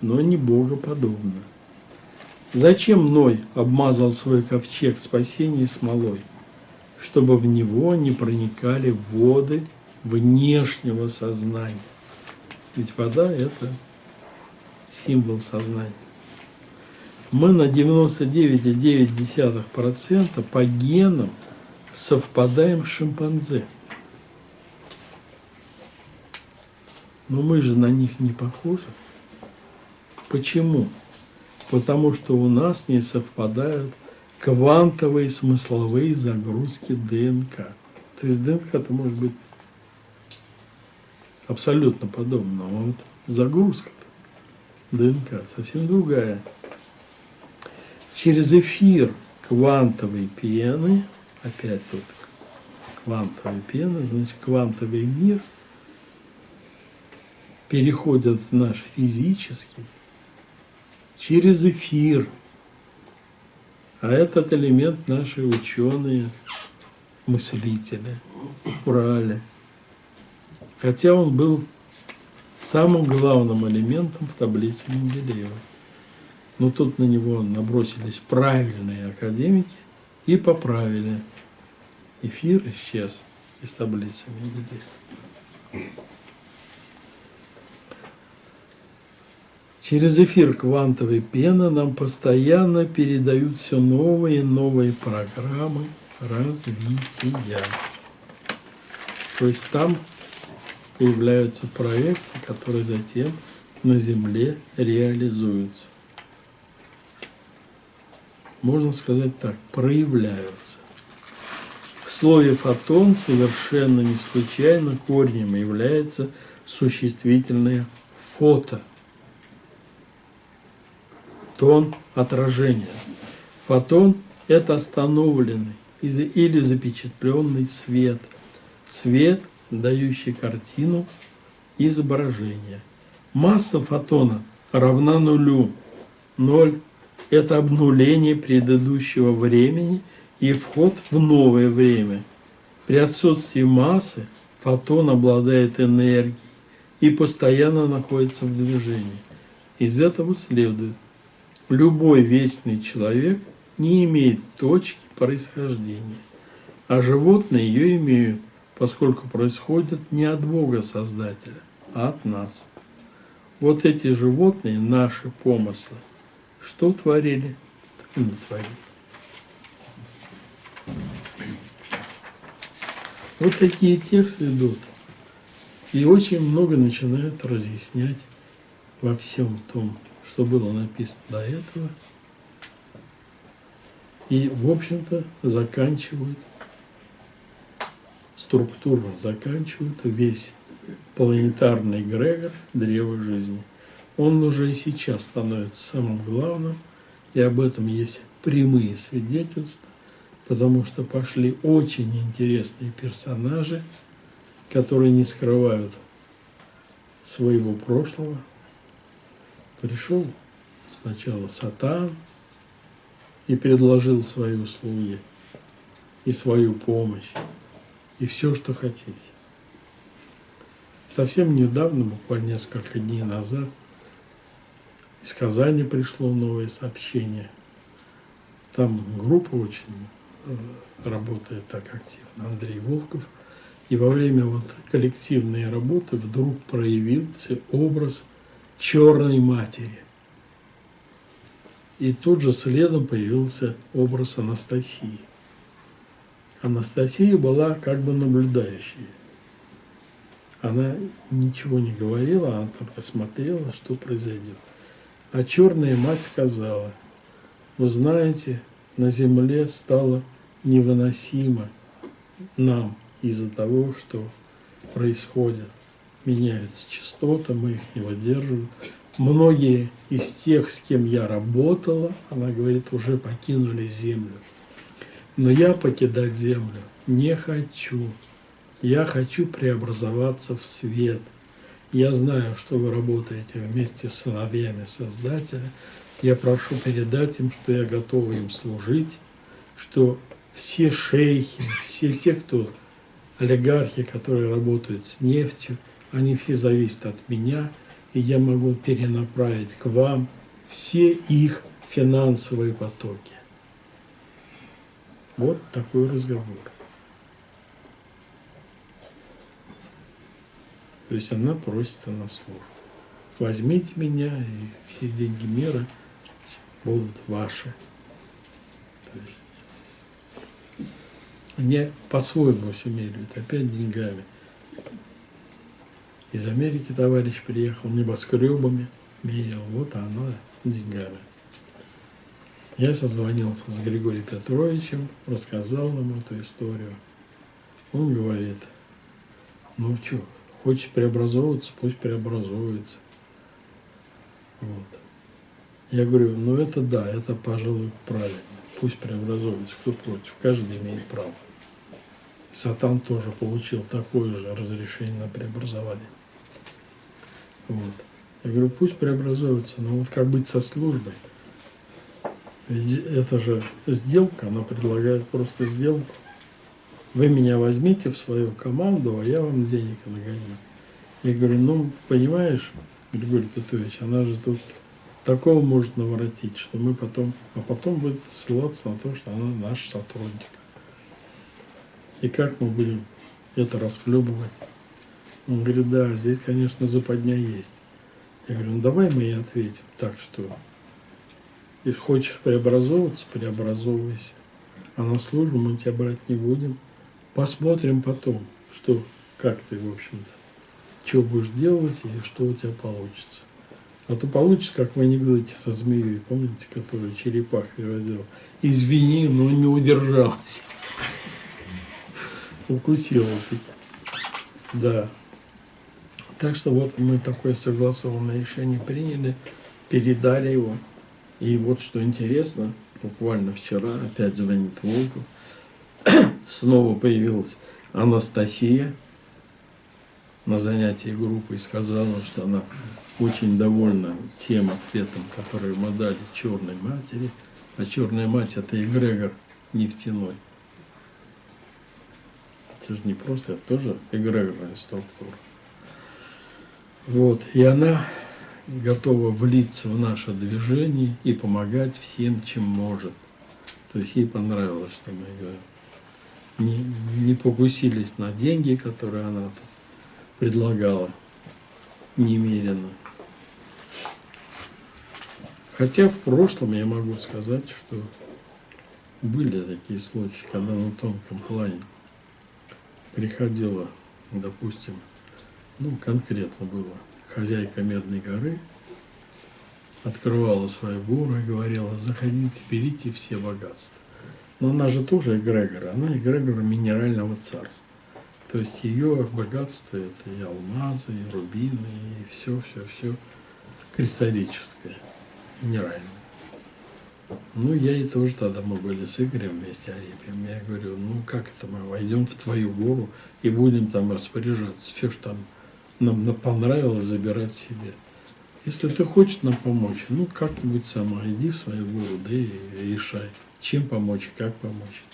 но не богоподобно. Зачем Ной обмазал свой ковчег спасения смолой? Чтобы в него не проникали воды внешнего сознания. Ведь вода – это символ сознания мы на 99,9% по генам совпадаем с шимпанзе. Но мы же на них не похожи. Почему? Потому что у нас не совпадают квантовые смысловые загрузки ДНК. То есть ДНК это может быть абсолютно подобно, а вот загрузка ДНК совсем другая через эфир квантовой пены, опять тут квантовая пена, значит квантовый мир переходит в наш физический через эфир. А этот элемент наши ученые, мыслители брали. Хотя он был самым главным элементом в таблице Менделеева. Но тут на него набросились правильные академики и поправили. Эфир исчез из таблицы Менделеева. Через эфир квантовой пены нам постоянно передают все новые и новые программы развития. То есть там появляются проекты, которые затем на Земле реализуются. Можно сказать так, проявляются. В слове «фотон» совершенно не случайно корнем является существительное «фото». Тон отражения. Фотон – это остановленный или запечатленный свет. Свет, дающий картину изображения. Масса фотона равна нулю. Ноль – это обнуление предыдущего времени и вход в новое время. При отсутствии массы фотон обладает энергией и постоянно находится в движении. Из этого следует, любой вечный человек не имеет точки происхождения, а животные ее имеют, поскольку происходят не от Бога Создателя, а от нас. Вот эти животные, наши помыслы, что творили, так и натворили. Вот такие тексты идут. И очень много начинают разъяснять во всем том, что было написано до этого. И, в общем-то, заканчивают, структурно заканчивают весь планетарный эгрегор древа жизни. Он уже и сейчас становится самым главным, и об этом есть прямые свидетельства, потому что пошли очень интересные персонажи, которые не скрывают своего прошлого. Пришел сначала Сатан и предложил свои услуги, и свою помощь, и все, что хотите. Совсем недавно, буквально несколько дней назад, из Казани пришло новое сообщение. Там группа очень э, работает так активно, Андрей Волков. И во время вот коллективной работы вдруг проявился образ черной матери. И тут же следом появился образ Анастасии. Анастасия была как бы наблюдающей. Она ничего не говорила, она только смотрела, что произойдет. А черная мать сказала, вы знаете, на земле стало невыносимо нам из-за того, что происходит. Меняются частоты, мы их не выдерживаем. Многие из тех, с кем я работала, она говорит, уже покинули землю. Но я покидать землю не хочу. Я хочу преобразоваться в свет. Я знаю, что вы работаете вместе с сыновьями Создателя. Я прошу передать им, что я готова им служить, что все шейхи, все те, кто олигархи, которые работают с нефтью, они все зависят от меня, и я могу перенаправить к вам все их финансовые потоки. Вот такой разговор. То есть она просится на службу. Возьмите меня, и все деньги мира будут ваши. То есть не по-своему все меряют, опять деньгами. Из Америки товарищ приехал небоскребами, мерил, вот она деньгами. Я созвонился с Григорием Петровичем, рассказал ему эту историю. Он говорит, ну что, Хочет преобразовываться, пусть преобразуется. Вот. Я говорю, ну это да, это, пожалуй, правильно. Пусть преобразуется, кто против. Каждый имеет право. Сатан тоже получил такое же разрешение на преобразование. Вот. Я говорю, пусть преобразуется, но вот как быть со службой? Ведь это же сделка, она предлагает просто сделку. Вы меня возьмите в свою команду, а я вам денег нагоню. Я говорю, ну, понимаешь, Григорий Петрович, она же тут такого может наворотить, что мы потом, а потом будет ссылаться на то, что она наш сотрудник. И как мы будем это расклебывать? Он говорит, да, здесь, конечно, западня есть. Я говорю, ну давай мы ей ответим так, что если хочешь преобразовываться, преобразовывайся. А на службу мы тебя брать не будем. Посмотрим потом, что как ты, в общем-то, что будешь делать и что у тебя получится. А то получится, как в анекдоте со змеей, помните, который черепах родил. Извини, но не удержалась. Укусила таки. Да. Так что вот мы такое согласованное решение приняли, передали его. И вот что интересно, буквально вчера опять звонит Волков, *coughs* снова появилась Анастасия на занятии группы и сказала, что она очень довольна тем ответом, который мы дали черной матери. А черная мать это эгрегор нефтяной. Это же не просто, это тоже эгрегорная структура. Вот, и она готова влиться в наше движение и помогать всем, чем может. То есть ей понравилось, что мы ее не, не покусились на деньги, которые она тут предлагала немерено. Хотя в прошлом я могу сказать, что были такие случаи, когда на тонком плане приходила, допустим, ну конкретно было, хозяйка Медной горы, открывала свою гору и говорила, заходите, берите все богатства. Но она же тоже эгрегор, она эгрегор минерального царства. То есть ее богатство это и алмазы, и рубины, и все, все, все кристаллическое, минеральное. Ну, я и тоже тогда мы были с Игорем вместе Арепием. Я говорю, ну как это мы войдем в твою гору и будем там распоряжаться. Все, что там нам понравилось, забирать себе. Если ты хочешь нам помочь, ну как-нибудь сама иди в свою гору, да и решай, чем помочь и как помочь.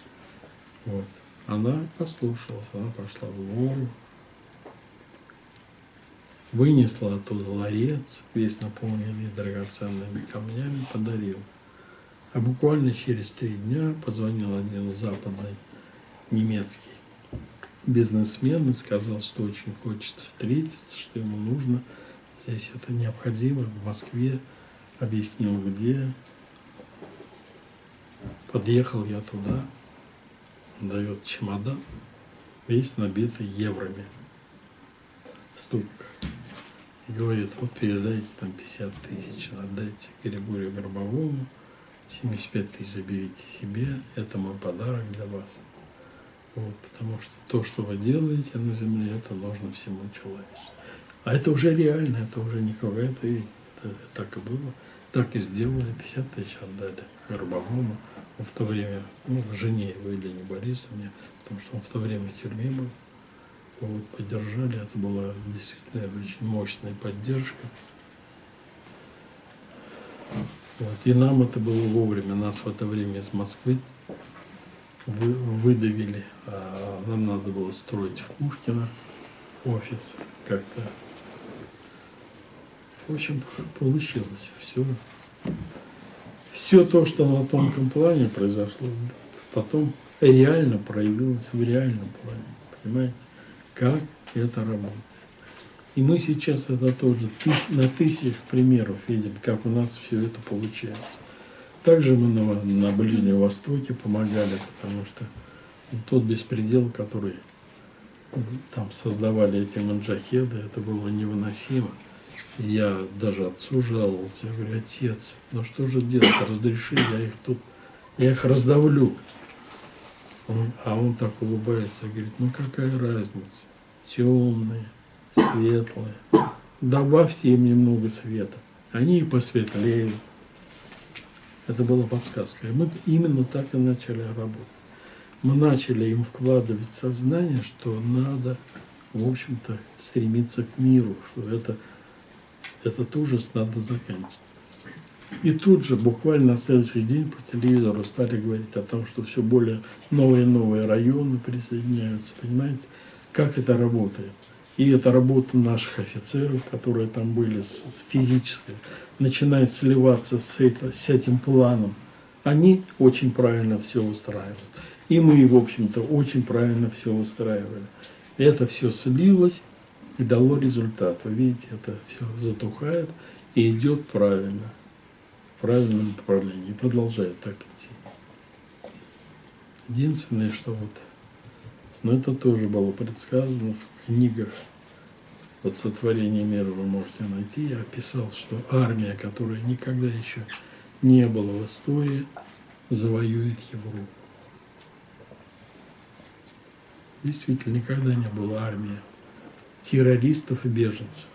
Вот. Она послушалась, она пошла в гору, вынесла оттуда ларец, весь наполненный драгоценными камнями, подарил. А буквально через три дня позвонил один западный немецкий бизнесмен и сказал, что очень хочет встретиться, что ему нужно. Здесь это необходимо, в Москве. Объяснил, где. Подъехал я туда, дает чемодан, весь набитый евроми в ступках. И говорит, вот передайте там 50 тысяч, отдайте Григорию Горбовому, 75 тысяч заберите себе, это мой подарок для вас. Вот, потому что то, что вы делаете на земле, это нужно всему человечеству. А это уже реально, это уже не какая-то это, так и было. Так и сделали, 50 тысяч отдали Горбовому. Он в то время, ну, жене его Елене Борисовне, потому что он в то время в тюрьме был. Вот, поддержали, это была действительно очень мощная поддержка. Вот, и нам это было вовремя, нас в это время из Москвы вы, выдавили, а нам надо было строить в Пушкино офис как-то. В общем, получилось все. Все то, что на тонком плане произошло, потом реально проявилось в реальном плане. Понимаете, как это работает. И мы сейчас это тоже на тысячах примеров видим, как у нас все это получается. Также мы на, на Ближнем Востоке помогали, потому что тот беспредел, который там создавали эти манджахеды, это было невыносимо. Я даже отцу жаловался, я говорю, отец, ну что же делать, разреши, я их тут, я их раздавлю. Он, а он так улыбается, говорит, ну какая разница, темные, светлые, добавьте им немного света, они и посветлеют. Это была подсказка. И мы именно так и начали работать. Мы начали им вкладывать сознание, что надо, в общем-то, стремиться к миру, что это, этот ужас надо заканчивать. И тут же, буквально на следующий день по телевизору стали говорить о том, что все более новые и новые районы присоединяются, понимаете, как это работает. И это работа наших офицеров, которые там были, с, физической, начинает сливаться с, это, с этим планом. Они очень правильно все выстраивают. И мы, в общем-то, очень правильно все выстраивали. Это все слилось и дало результат. Вы видите, это все затухает и идет правильно, в правильном направлении, и продолжает так идти. Единственное, что вот Но это тоже было предсказано в книгах от сотворения мира вы можете найти. Я описал, что армия, которая никогда еще не была в истории, завоюет Европу. Действительно, никогда не было армии террористов и беженцев.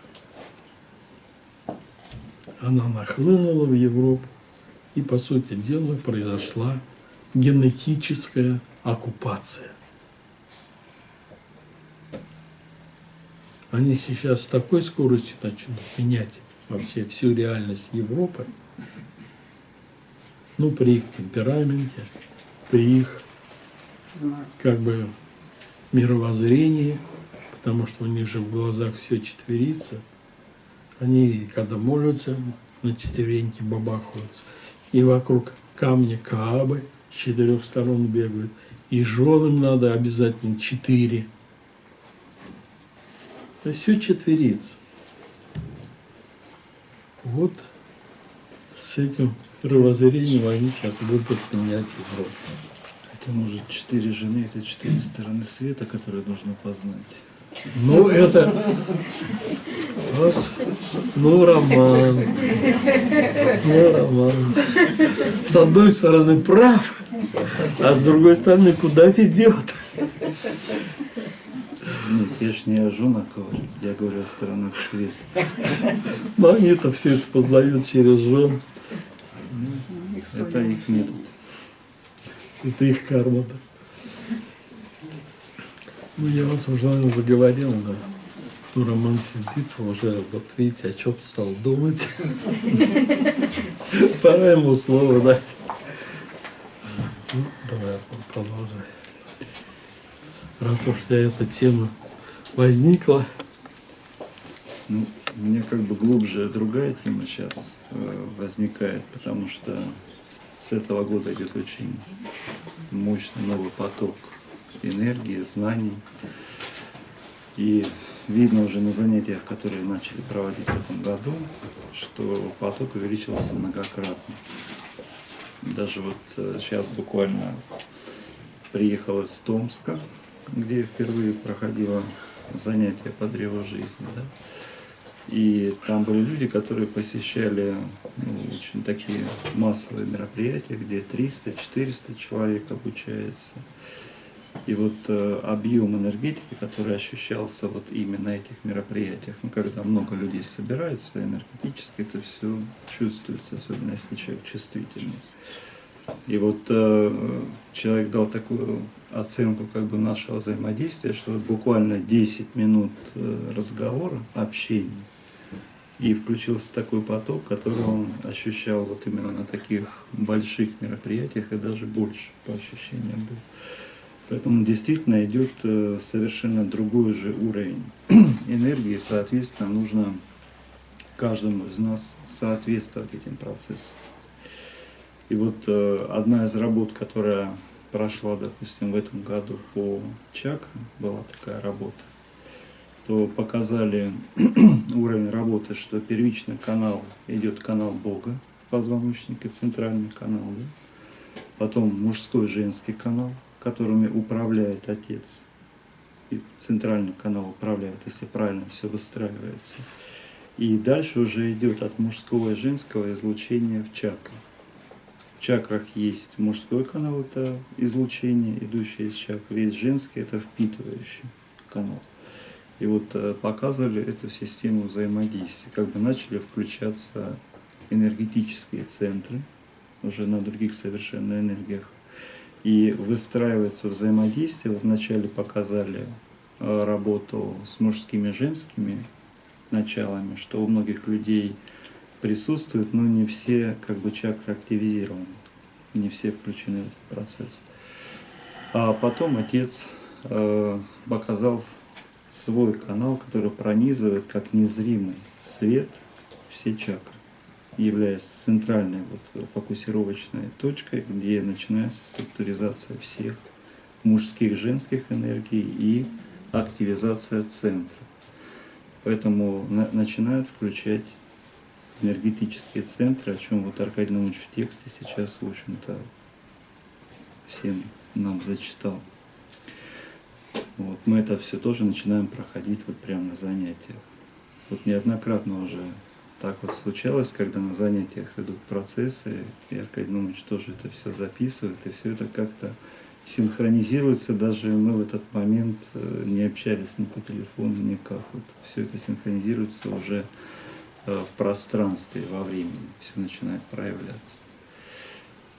Она нахлынула в Европу, и, по сути дела, произошла генетическая оккупация. Они сейчас с такой скоростью начнут менять вообще всю реальность Европы, ну, при их темпераменте, при их как бы мировоззрении, потому что у них же в глазах все четверится. Они, когда молятся, на четвереньки бабахаются. И вокруг камня Каабы с четырех сторон бегают. И женам надо обязательно четыре. То есть все четверится. Вот с этим мировоззрением они сейчас будут менять Европу. Это может четыре жены, это четыре стороны света, которые нужно познать. Ну, это... Вот. Ну, роман. Ну, роман. С одной стороны прав, а с другой стороны куда ведет? Я ж не о женах говорю, я говорю о сторонах света. *laughs* Но они-то все это познают через жен. Это их метод. Это их карма, да. Ну, я вас уже, наверное, заговорил, да. Ну, Роман сидит уже, вот видите, о чем стал думать. *laughs* Пора ему слово дать. Ну, давай, продолжай. Раз уж тебя эта тема возникла. Ну, у меня как бы глубже другая тема сейчас э, возникает, потому что с этого года идет очень мощный новый поток энергии, знаний. И видно уже на занятиях, которые начали проводить в этом году, что поток увеличился многократно. Даже вот э, сейчас буквально приехал из Томска, где впервые проходило занятие по древу жизни. Да? И там были люди, которые посещали ну, очень такие массовые мероприятия, где 300-400 человек обучается. И вот э, объем энергетики, который ощущался вот именно на этих мероприятиях, ну, когда много людей собираются, энергетически это все чувствуется, особенно если человек чувствительный. И вот э, человек дал такую оценку как бы нашего взаимодействия, что вот буквально 10 минут э, разговора, общения, и включился такой поток, который он ощущал вот именно на таких больших мероприятиях и даже больше по ощущениям был. Поэтому действительно идет э, совершенно другой же уровень *clears throat* энергии, соответственно, нужно каждому из нас соответствовать этим процессам. И вот э, одна из работ, которая прошла, допустим, в этом году по чакрам, была такая работа, то показали *clears throat* уровень работы, что первичный канал идет канал Бога в позвоночнике, центральный канал, да? потом мужской женский канал, которыми управляет Отец. И центральный канал управляет, если правильно все выстраивается. И дальше уже идет от мужского и женского излучения в чакры. Чакрах есть мужской канал, это излучение, идущее из чакры, есть женский, это впитывающий канал. И вот э, показывали эту систему взаимодействия, как бы начали включаться энергетические центры, уже на других совершенно энергиях и выстраивается взаимодействие. Вот вначале показали э, работу с мужскими и женскими началами, что у многих людей присутствует, но не все как бы чакры активизированы, не все включены в этот процесс. А потом отец э, показал свой канал, который пронизывает как незримый свет все чакры являясь центральной вот фокусировочной точкой, где начинается структуризация всех мужских, женских энергий и активизация центра. Поэтому на, начинают включать энергетические центры, о чем вот Аркадий Наумович в тексте сейчас, в общем-то, всем нам зачитал. Вот, мы это все тоже начинаем проходить вот прямо на занятиях. Вот неоднократно уже так вот случалось, когда на занятиях идут процессы, и Аркадий Нумович тоже это все записывает, и все это как-то синхронизируется, даже мы в этот момент э, не общались ни по телефону, никак. Вот все это синхронизируется уже в пространстве, во времени, все начинает проявляться.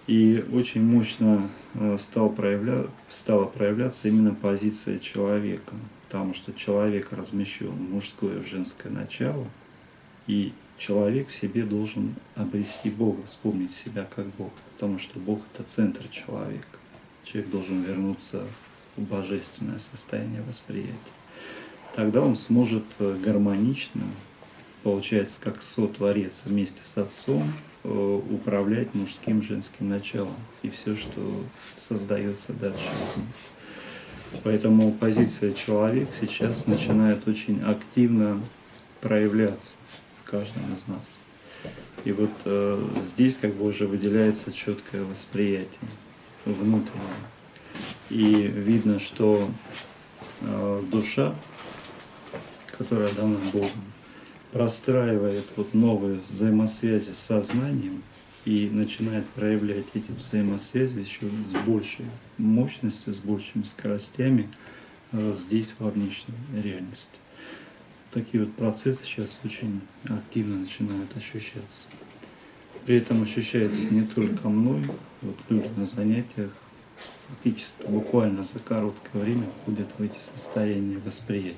И очень мощно э, стал проявля... стала проявляться именно позиция человека, потому что человек размещен мужское и женское начало, и человек в себе должен обрести Бога, вспомнить себя как Бог, потому что Бог – это центр человека. Человек должен вернуться в божественное состояние восприятия. Тогда он сможет э, гармонично, получается, как сотворец вместе с Отцом, э, управлять мужским женским началом и все, что создается дальше из. Поэтому позиция человек сейчас начинает очень активно проявляться каждом из нас. И вот э, здесь как бы уже выделяется четкое восприятие внутреннее. И видно, что э, душа, которая дана Богом, простраивает вот новые взаимосвязи с сознанием и начинает проявлять эти взаимосвязи еще с большей мощностью, с большими скоростями э, здесь, во внешней реальности такие вот процессы сейчас очень активно начинают ощущаться. При этом ощущается не только мной, вот люди на занятиях фактически буквально за короткое время входят в эти состояния восприятия.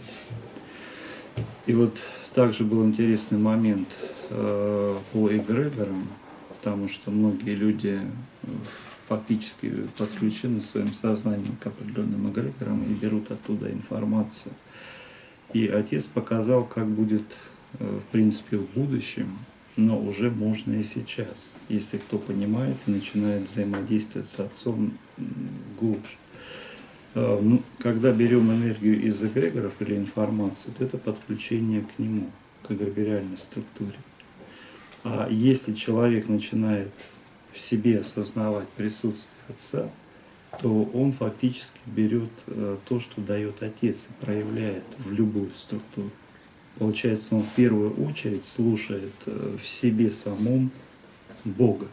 И вот также был интересный момент э, по эгрегорам, потому что многие люди фактически подключены своим сознанием к определенным эгрегорам и берут оттуда информацию. И отец показал, как будет, э, в принципе, в будущем, но уже можно и сейчас, если кто понимает и начинает взаимодействовать с отцом глубже. Э, ну, когда берем энергию из эгрегоров или информацию, то это подключение к нему, к эгрегориальной структуре. А если человек начинает в себе осознавать присутствие Отца, то он фактически берет э, то, что дает Отец и проявляет в любую структуру. Получается, он в первую очередь слушает э, в себе самом Бога.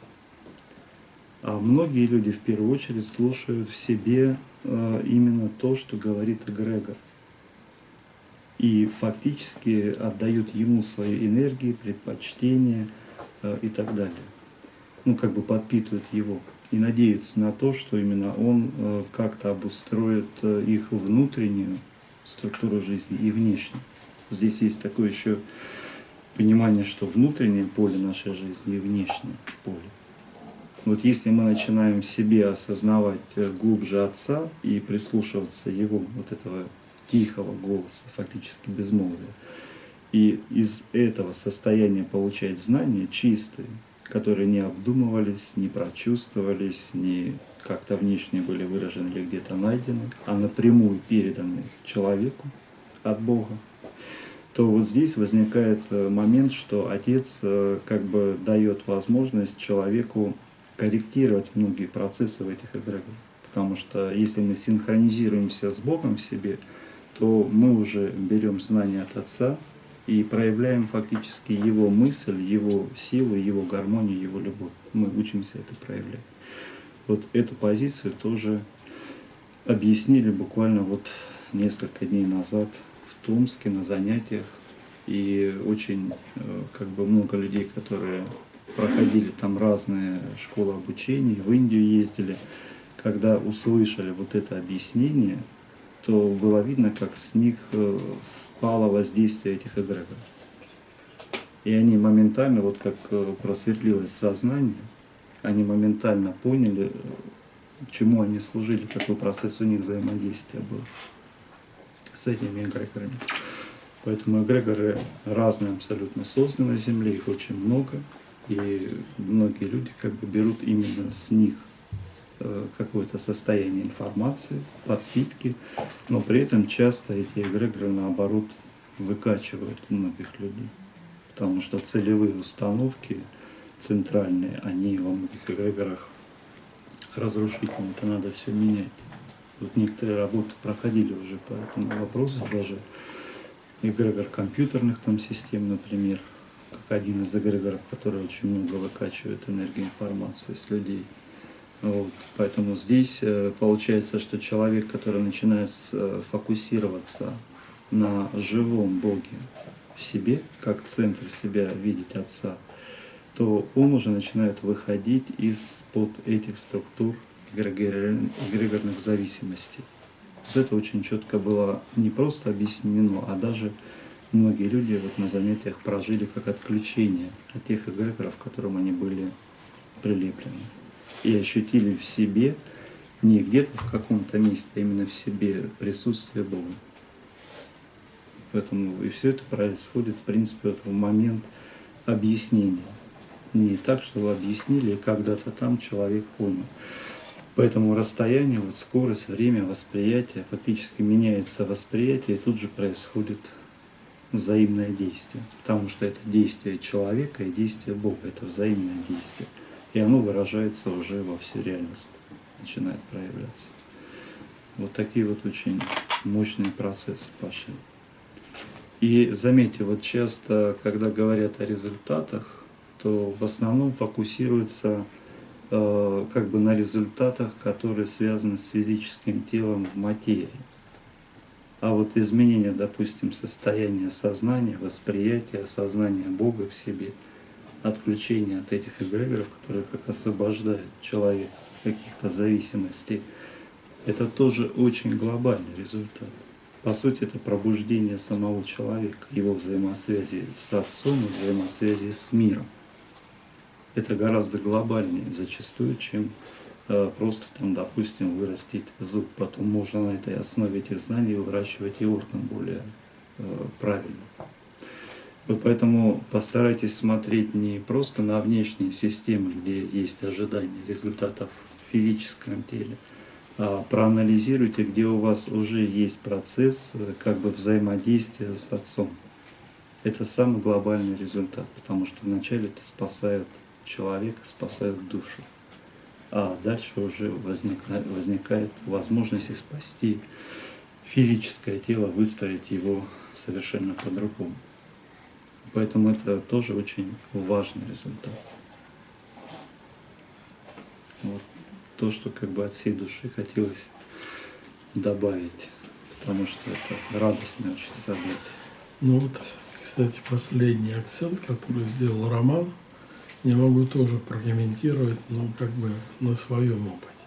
А многие люди в первую очередь слушают в себе именно то, что говорит эгрегор. И фактически отдают ему свои энергии, предпочтения и так далее. Ну, как бы подпитывают его и надеются на то, что именно он э, как-то обустроит э, их внутреннюю структуру жизни и внешнюю. Здесь есть такое еще понимание, что внутреннее поле нашей жизни и внешнее поле. Вот если мы начинаем в себе осознавать э, глубже Отца и прислушиваться Его, вот этого тихого голоса, фактически безмолвия, и из этого состояния получать знания чистые, которые не обдумывались, не прочувствовались, не как-то внешне были выражены или где-то найдены, а напрямую переданы человеку от Бога, то вот здесь возникает э, момент, что Отец э, как бы дает возможность человеку корректировать многие процессы в этих эгрегорах. Потому что если мы синхронизируемся с Богом в себе, то мы уже берем знания от Отца, и проявляем фактически его мысль, его силу, его гармонию, его любовь. Мы учимся это проявлять. Вот эту позицию тоже объяснили буквально вот несколько дней назад в Томске на занятиях. И очень э, как бы много людей, которые проходили там разные школы обучения, в Индию ездили, когда услышали вот это объяснение, то было видно, как с них э, спало воздействие этих эгрегоров. И они моментально, вот как э, просветлилось сознание, они моментально поняли, чему они служили, какой процесс у них взаимодействия был с этими эгрегорами. Поэтому эгрегоры разные абсолютно созданы на Земле, их очень много, и многие люди как бы берут именно с них Э, какое-то состояние информации, подпитки, но при этом часто эти эгрегоры наоборот выкачивают многих людей, потому что целевые установки центральные, они во многих эгрегорах разрушительные, это надо все менять. Вот некоторые работы проходили уже по этому вопросу, даже эгрегор компьютерных там систем, например, как один из эгрегоров, который очень много выкачивает энергии информации с людей. Вот. Поэтому здесь э, получается, что человек, который начинает э, фокусироваться на живом Боге в себе, как центр себя видеть Отца, то он уже начинает выходить из-под этих структур эгрегорных зависимостей. Вот это очень четко было не просто объяснено, а даже многие люди вот на занятиях прожили как отключение от тех эгрегоров, к которым они были прилеплены. И ощутили в себе, не где-то в каком-то месте, а именно в себе присутствие Бога. Поэтому и все это происходит, в принципе, вот в момент объяснения. Не так, что вы объяснили, и когда-то там человек понял. Поэтому расстояние, вот скорость, время восприятия, фактически меняется восприятие, и тут же происходит взаимное действие. Потому что это действие человека и действие Бога, это взаимное действие. И оно выражается уже во всю реальность, начинает проявляться. Вот такие вот очень мощные процессы пошли. И заметьте, вот часто, когда говорят о результатах, то в основном фокусируются Э, как бы на результатах, которые связаны с физическим телом в материи. А вот изменение, допустим, состояния сознания, восприятия, сознания Бога в себе, отключение от этих эгрегоров, которые как освобождают человека от каких-то зависимостей, это тоже очень глобальный результат. По сути, это пробуждение самого человека, его взаимосвязи с Отцом и взаимосвязи с миром это гораздо глобальнее зачастую, чем просто там, допустим, вырастить зуб. Потом можно на этой основе этих знаний выращивать и орган более э, правильно. Вот поэтому постарайтесь смотреть не просто на внешние системы, где есть ожидание результатов в физическом теле, а проанализируйте, где у вас уже есть процесс э, как бы взаимодействия с Отцом. Это самый глобальный результат, потому что вначале это спасает человека спасают душу. А дальше уже возникает, возникает возможность спасти физическое тело, выстроить его совершенно по-другому. Поэтому это тоже очень важный результат. Вот то, что как бы от всей души хотелось добавить, потому что это радостное очень событие. Ну вот, кстати, последний акцент, который сделал Роман – я могу тоже прокомментировать, но как бы на своем опыте.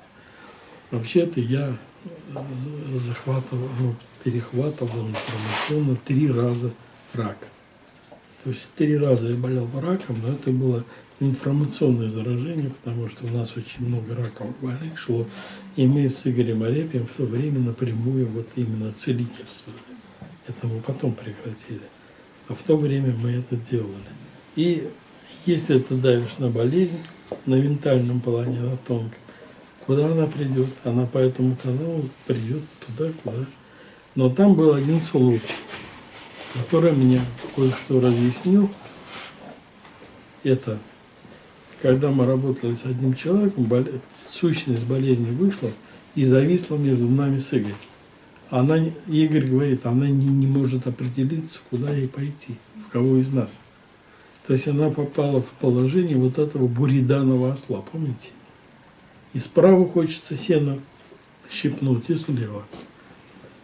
Вообще-то я захватывал, ну, перехватывал информационно три раза рак. То есть три раза я болел раком, но это было информационное заражение, потому что у нас очень много раковых больных шло, и мы с Игорем Арепием в то время напрямую вот именно целительствовали. Это мы потом прекратили. А в то время мы это делали. И если ты давишь на болезнь, на ментальном плане, на тонком, куда она придет? Она по этому каналу придет туда, куда. Но там был один случай, который меня кое-что разъяснил. Это когда мы работали с одним человеком, боле... сущность болезни вышла и зависла между нами с Игорем. Она, Игорь говорит, она не, не может определиться, куда ей пойти, в кого из нас. То есть она попала в положение вот этого буриданного осла, помните? И справа хочется сено щипнуть, и слева.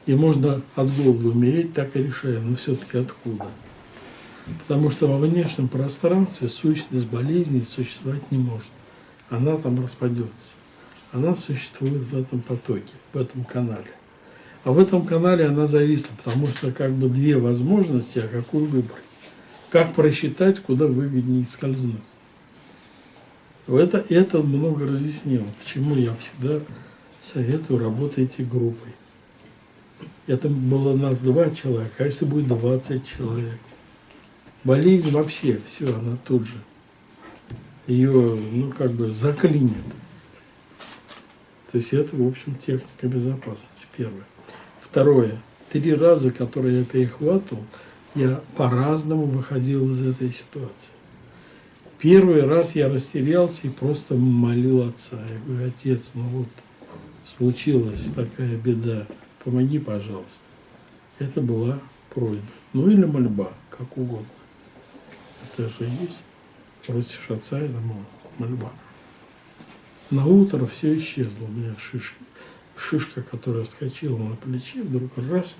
И можно от голода умереть, так и решая, но все-таки откуда? Потому что во внешнем пространстве сущность болезни существовать не может. Она там распадется. Она существует в этом потоке, в этом канале. А в этом канале она зависла, потому что как бы две возможности, а какую выбрать. Как просчитать, куда выгоднее скользнуть. Это, это много разъяснило, почему я всегда советую работайте группой. Это было нас два человека, а если будет 20 человек? Болезнь вообще, все, она тут же. Ее, ну, как бы заклинит. То есть это, в общем, техника безопасности, первое. Второе. Три раза, которые я перехватывал, я по-разному выходил из этой ситуации. Первый раз я растерялся и просто молил отца. Я говорю, отец, ну вот, случилась такая беда, помоги, пожалуйста. Это была просьба. Ну или мольба, как угодно. Это же есть. Просишь отца, это мольба. На утро все исчезло. У меня шишка, шишка, которая вскочила на плече, вдруг раз,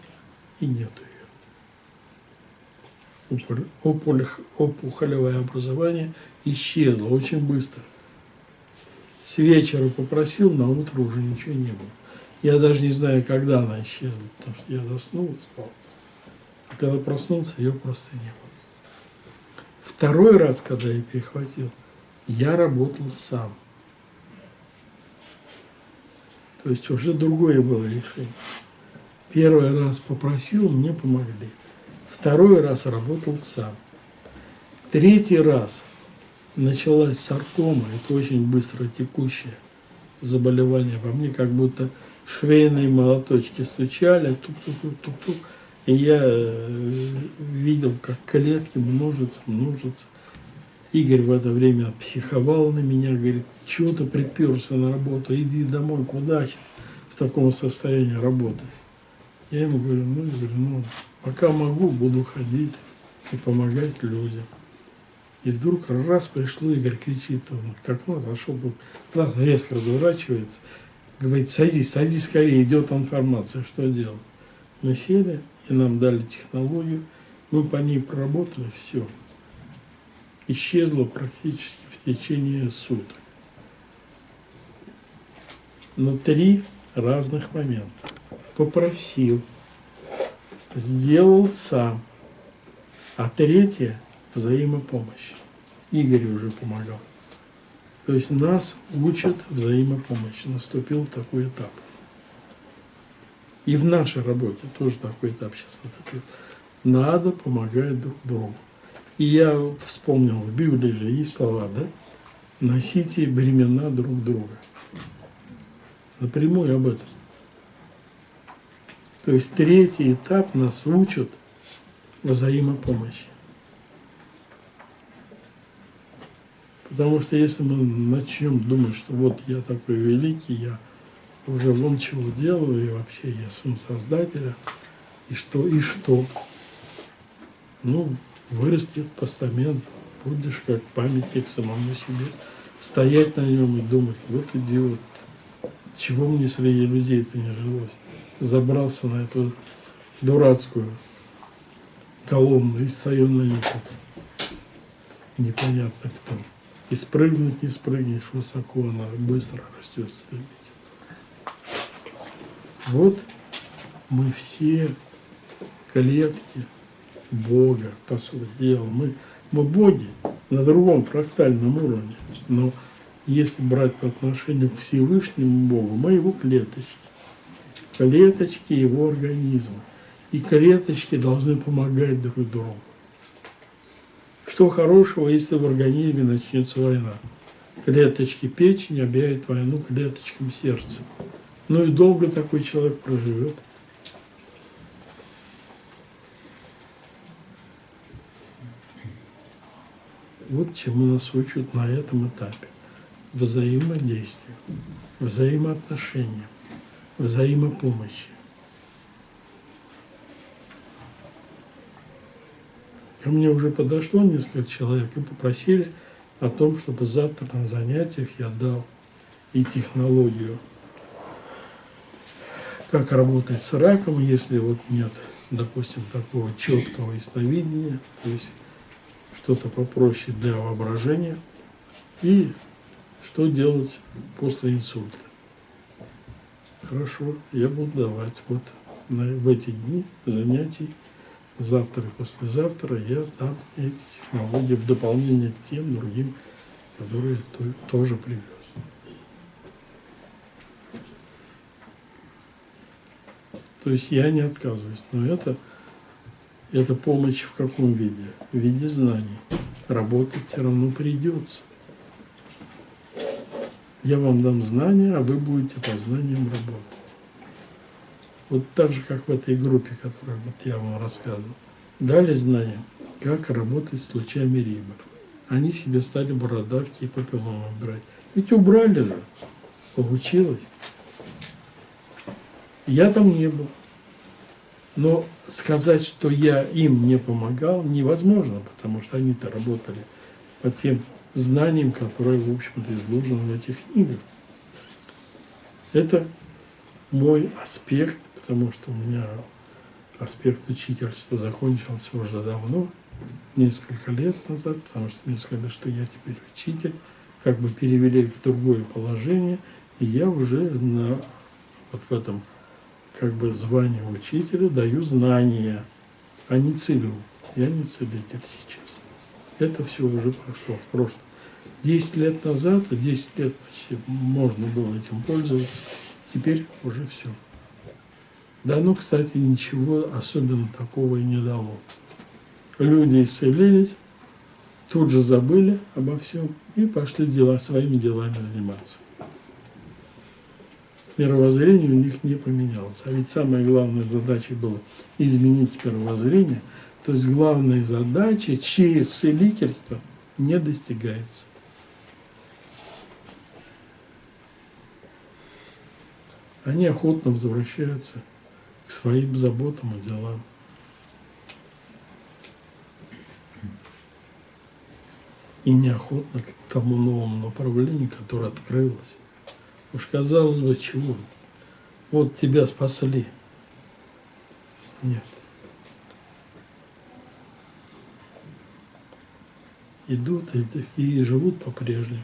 и нету ее. Опухолевое образование исчезло очень быстро. С вечера попросил, на утро уже ничего не было. Я даже не знаю, когда она исчезла, потому что я заснул, спал. А когда проснулся, ее просто не было. Второй раз, когда я перехватил, я работал сам. То есть уже другое было решение. Первый раз попросил, мне помогли. Второй раз работал сам. Третий раз началась саркома, это очень быстро текущее заболевание во мне, как будто швейные молоточки стучали, тук-тук-тук-тук-тук. И я э, видел, как клетки множатся, множатся. Игорь в это время психовал на меня, говорит, чего ты приперся на работу, иди домой, куда в таком состоянии работать. Я ему говорю, ну, я говорю, ну, пока могу, буду ходить и помогать людям. И вдруг раз пришло, Игорь кричит, он к окну отошел, раз резко разворачивается, говорит, садись, садись скорее, идет информация, что делать. Мы сели, и нам дали технологию, мы по ней проработали, все. Исчезло практически в течение суток. Но три разных момента. Попросил, сделал сам, а третье – взаимопомощь. Игорь уже помогал. То есть нас учат взаимопомощь. Наступил такой этап. И в нашей работе тоже такой этап сейчас наступил. Надо помогать друг другу. И я вспомнил, в Библии же есть слова, да? Носите бремена друг друга. Напрямую об этом. То есть третий этап нас учат взаимопомощи. Потому что если мы начнем думать, что вот я такой великий, я уже вон чего делаю, и вообще я сын Создателя, и что, и что? Ну, вырастет постамент, будешь как памятник самому себе, стоять на нем и думать, вот идиот, чего мне среди людей-то не жилось? Забрался на эту дурацкую колонну и стою на ней как непонятно кто. И спрыгнуть не спрыгнешь высоко, она быстро растет стремительно. Вот мы все клетки Бога, по сути дела. Мы, мы боги на другом фрактальном уровне. Но если брать по отношению к Всевышнему Богу, мы его клеточки. Клеточки его организма. И клеточки должны помогать друг другу. Что хорошего, если в организме начнется война? Клеточки печени объявят войну клеточкам сердца. Ну и долго такой человек проживет. Вот чему нас учат на этом этапе. Взаимодействие, взаимоотношения, взаимопомощи. Ко мне уже подошло несколько человек и попросили о том, чтобы завтра на занятиях я дал и технологию как работать с раком, если вот нет, допустим, такого четкого ясновидения, то есть что-то попроще для воображения, и что делать после инсульта. Хорошо, я буду давать вот на, в эти дни занятий, завтра и послезавтра я дам эти технологии в дополнение к тем другим, которые тоже привез. То есть я не отказываюсь, но это, это помощь в каком виде? В виде знаний. Работать все равно придется. Я вам дам знания, а вы будете по знаниям работать. Вот так же, как в этой группе, которую вот я вам рассказывал. Дали знания, как работать с лучами Риба. Они себе стали бородавки и папилломы брать. Ведь убрали же. Получилось. Я там не был. Но сказать, что я им не помогал, невозможно, потому что они-то работали по тем знаниям, которые, в общем-то, изложены в этих книгах. Это мой аспект, потому что у меня аспект учительства закончился уже давно, несколько лет назад, потому что мне сказали, что я теперь учитель, как бы перевели в другое положение, и я уже на, вот в этом как бы звании учителя даю знания, а не целю. Я не целитель сейчас. Это все уже прошло в прошлом. Десять лет назад, 10 лет почти можно было этим пользоваться, теперь уже все. Да, ну, кстати, ничего особенно такого и не дало. Люди исцелились, тут же забыли обо всем и пошли дела, своими делами заниматься. Мировоззрение у них не поменялось. А ведь самая главная задача была изменить мировоззрение. То есть главная задача через целительство не достигается. Они охотно возвращаются к своим заботам и делам. И неохотно к тому новому направлению, которое открылось. Уж казалось бы, чего? Вот тебя спасли. Нет. Идут и, и живут по-прежнему.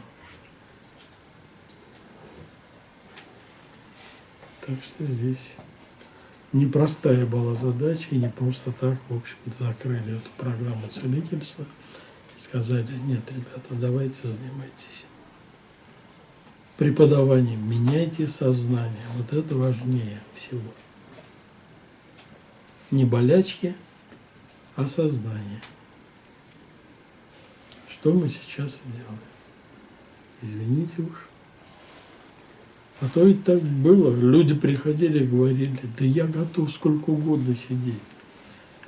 Так что здесь непростая была задача, и не просто так, в общем-то, закрыли эту программу целительства и сказали, нет, ребята, давайте занимайтесь преподаванием, меняйте сознание. Вот это важнее всего. Не болячки, а сознание. Что мы сейчас и делаем? Извините уж. А то ведь так было. Люди приходили и говорили, да я готов сколько угодно сидеть.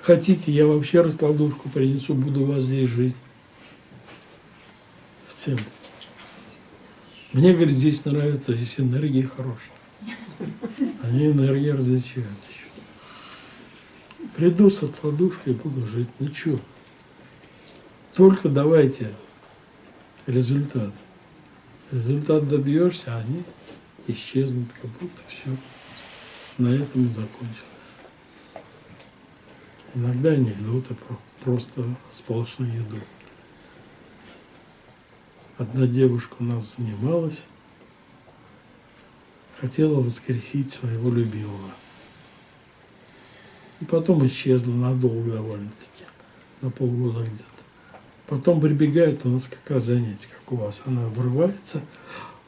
Хотите, я вообще раскладушку принесу, буду у вас здесь жить. В центре. Мне, говорит, здесь нравится, здесь энергия хорошая. Они энергии различают еще. Приду с откладушкой, буду жить. Ну что? Только давайте результат. Результат добьешься, а они исчезнут, как будто все на этом и закончилось. Иногда анекдоты просто сплошные идут. Одна девушка у нас занималась, хотела воскресить своего любимого. И потом исчезла надолго довольно-таки, на полгода где-то. Потом прибегает у нас как раз занятие, как у вас. Она врывается,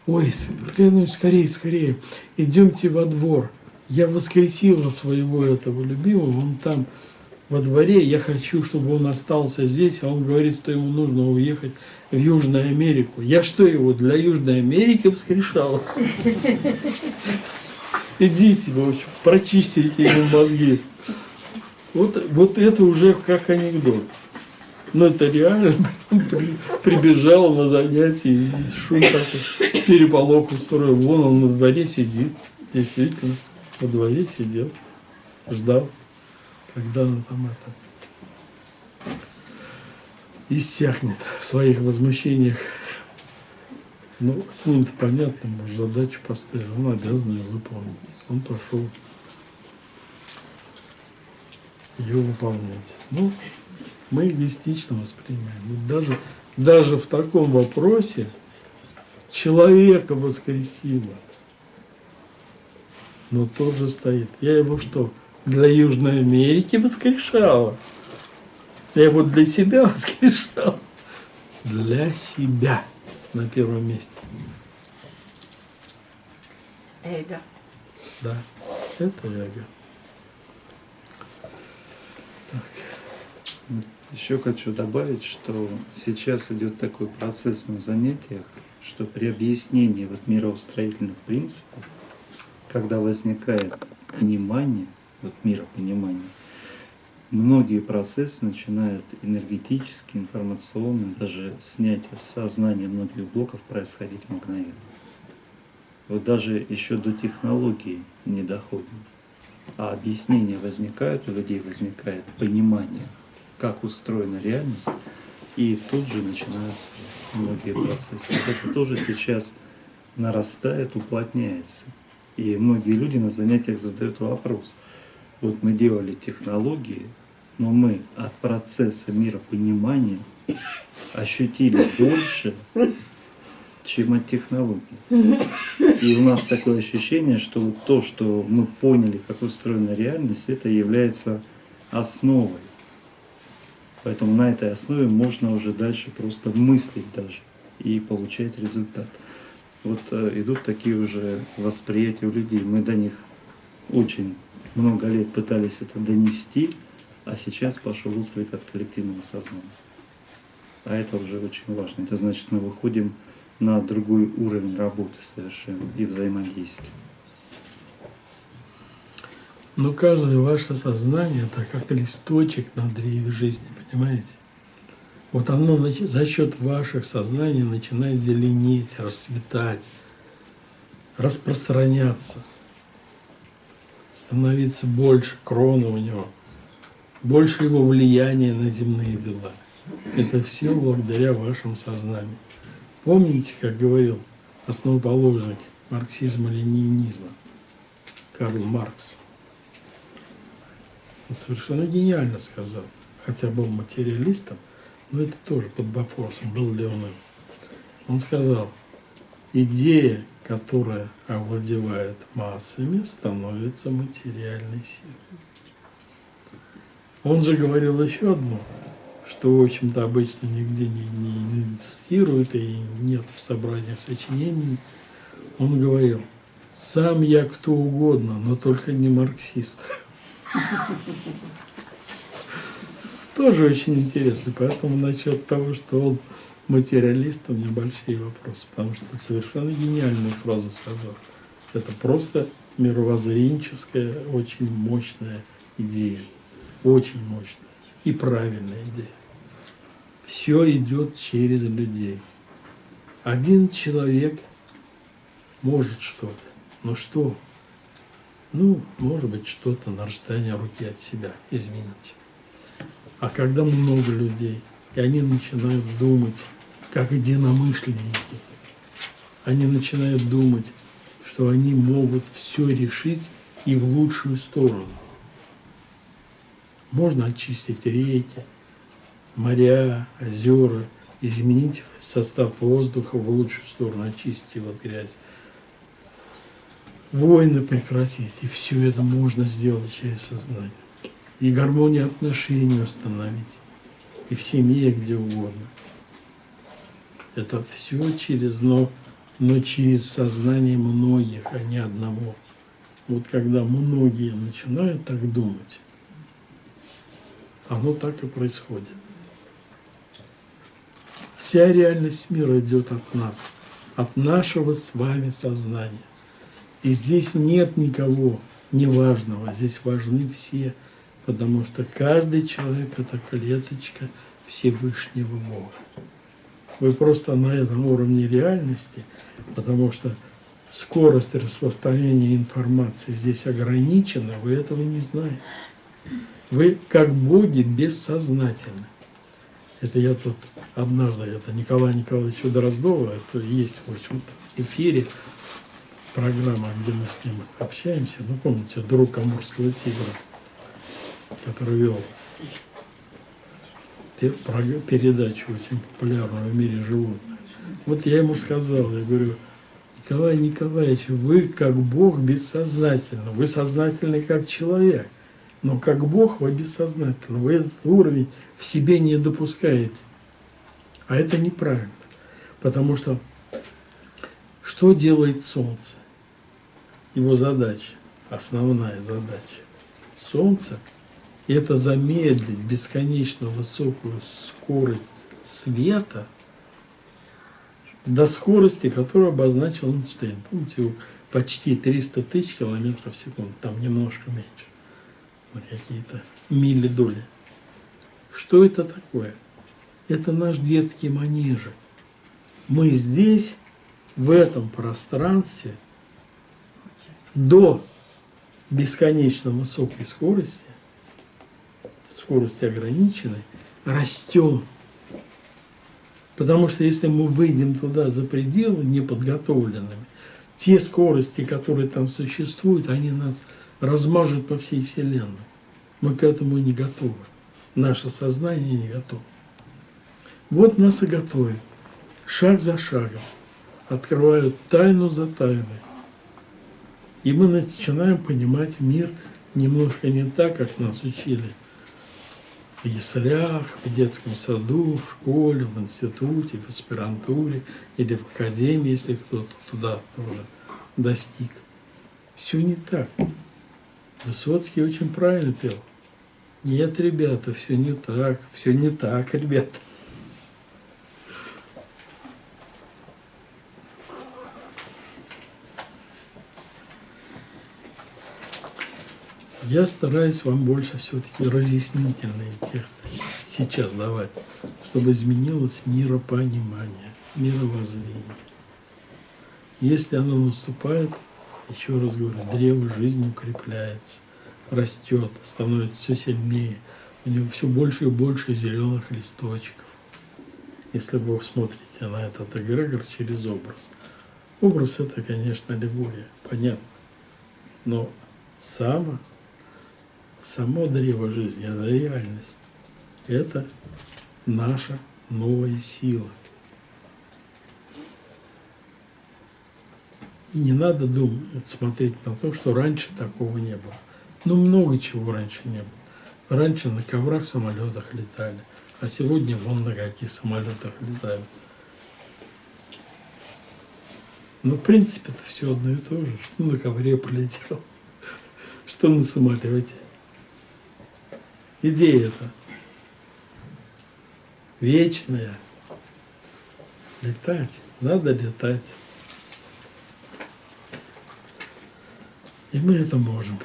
Ой, скорее, скорее, идемте во двор. Я воскресила своего этого любимого, он там во дворе, я хочу, чтобы он остался здесь, а он говорит, что ему нужно уехать в Южную Америку. Я что его для Южной Америки воскрешала? Идите, в общем, прочистите ему мозги. Вот, вот это уже как анекдот. Но это реально прибежал на занятие и шум такой, переполох устроил. Вон он на дворе сидит, действительно, во дворе сидел, ждал, когда он там это иссякнет в своих возмущениях. Ну, с ним-то понятно, может, задачу поставил, он обязан ее выполнить. Он пошел ее выполнять. Ну, мы эгоистично воспринимаем. Вот даже, даже в таком вопросе человека воскресило. Но тот же стоит. Я его что, для Южной Америки воскрешала? Я его для себя *laughs* воскрешал. Для себя на первом месте. Эго. Да, это эго. Так. Еще хочу добавить, что сейчас идет такой процесс на занятиях, что при объяснении вот мироустроительных принципов, когда возникает понимание, вот миропонимание, многие процессы начинают энергетически, информационно, даже снятие сознания многих блоков происходить мгновенно. вот даже еще до технологий не доходим. А объяснения возникают, у людей возникает понимание, как устроена реальность, и тут же начинаются многие процессы. Вот это тоже сейчас нарастает, уплотняется. И многие люди на занятиях задают вопрос. Вот мы делали технологии, но мы от процесса миропонимания ощутили больше, чем от технологий. И у нас такое ощущение, что то, что мы поняли, как устроена реальность, это является основой. Поэтому на этой основе можно уже дальше просто мыслить даже и получать результат. Вот э, идут такие уже восприятия у людей. Мы до них очень много лет пытались это донести, а сейчас пошел отклик от коллективного сознания. А это уже очень важно. Это значит, мы выходим на другой уровень работы совершенно и взаимодействия. Но каждое ваше сознание это как листочек на древе жизни, понимаете? Вот оно за счет ваших сознаний начинает зеленеть, расцветать, распространяться, становиться больше кроны у него, больше его влияния на земные дела. Это все благодаря вашему сознанию. Помните, как говорил основоположник марксизма-ленинизма Карл Маркс? Он совершенно гениально сказал, хотя был материалистом, но это тоже под Бафорсом, был ли он сказал, идея, которая овладевает массами, становится материальной силой. Он же говорил еще одно – что, в общем-то, обычно нигде не, не, не и нет в собраниях сочинений, он говорил, сам я кто угодно, но только не марксист. Тоже очень интересно. Поэтому насчет того, что он материалист, у меня большие вопросы, потому что совершенно гениальную фразу сказал. Это просто мировоззренческая, очень мощная идея. Очень мощная и правильная идея. Все идет через людей. Один человек может что-то. Но что? Ну, может быть, что-то на расстоянии руки от себя изменить. А когда много людей, и они начинают думать, как единомышленники, они начинают думать, что они могут все решить и в лучшую сторону. Можно очистить реки, моря, озера, изменить состав воздуха в лучшую сторону, очистить его от грязи. Войны прекратить, и все это можно сделать через сознание. И гармонию отношений установить, и в семье, где угодно. Это все через, но, но через сознание многих, а не одного. Вот когда многие начинают так думать, оно так и происходит. Вся реальность мира идет от нас, от нашего с вами сознания. И здесь нет никого неважного, здесь важны все, потому что каждый человек – это клеточка Всевышнего Бога. Вы просто на этом уровне реальности, потому что скорость распространения информации здесь ограничена, вы этого не знаете. Вы как боги бессознательны. Это я тут однажды, это Николай Николаевич Дроздова, это есть в общем-то эфире программа, где мы с ним общаемся. Ну, помните, друг Амурского тигра, который вел передачу очень популярную в мире животных. Вот я ему сказал, я говорю, Николай Николаевич, вы как Бог бессознательно, вы сознательный как человек. Но как Бог вы бессознательно, вы этот уровень в себе не допускаете. А это неправильно. Потому что что делает Солнце? Его задача, основная задача. Солнце – это замедлить бесконечно высокую скорость света до скорости, которую обозначил Эйнштейн. Помните, почти 300 тысяч километров в секунду, там немножко меньше на какие-то миллидоли. Что это такое? Это наш детский манежик. Мы здесь, в этом пространстве, до бесконечно высокой скорости, скорости ограниченной, растем. Потому что если мы выйдем туда за пределы неподготовленными, те скорости, которые там существуют, они нас размажут по всей Вселенной. Мы к этому не готовы. Наше сознание не готово. Вот нас и готовят. Шаг за шагом. Открывают тайну за тайной. И мы начинаем понимать мир немножко не так, как нас учили в яслях, в детском саду, в школе, в институте, в аспирантуре или в академии, если кто-то туда тоже достиг. Все не так. Высоцкий очень правильно пел. Нет, ребята, все не так, все не так, ребята. Я стараюсь вам больше все-таки разъяснительные тексты сейчас давать, чтобы изменилось миропонимание, мировоззрение. Если оно наступает, еще раз говорю, древо жизни укрепляется, растет, становится все сильнее, у него все больше и больше зеленых листочков. Если вы смотрите на этот эгрегор через образ. Образ это, конечно, аллегория, понятно. Но само само древо жизни, это реальность. Это наша новая сила. И не надо думать, смотреть на то, что раньше такого не было. Ну, много чего раньше не было. Раньше на коврах самолетах летали, а сегодня вон на каких самолетах летают. Но в принципе это все одно и то же. Что на ковре полетел, *laughs* что на самолете идея это вечная. Летать, надо летать. И мы это можем.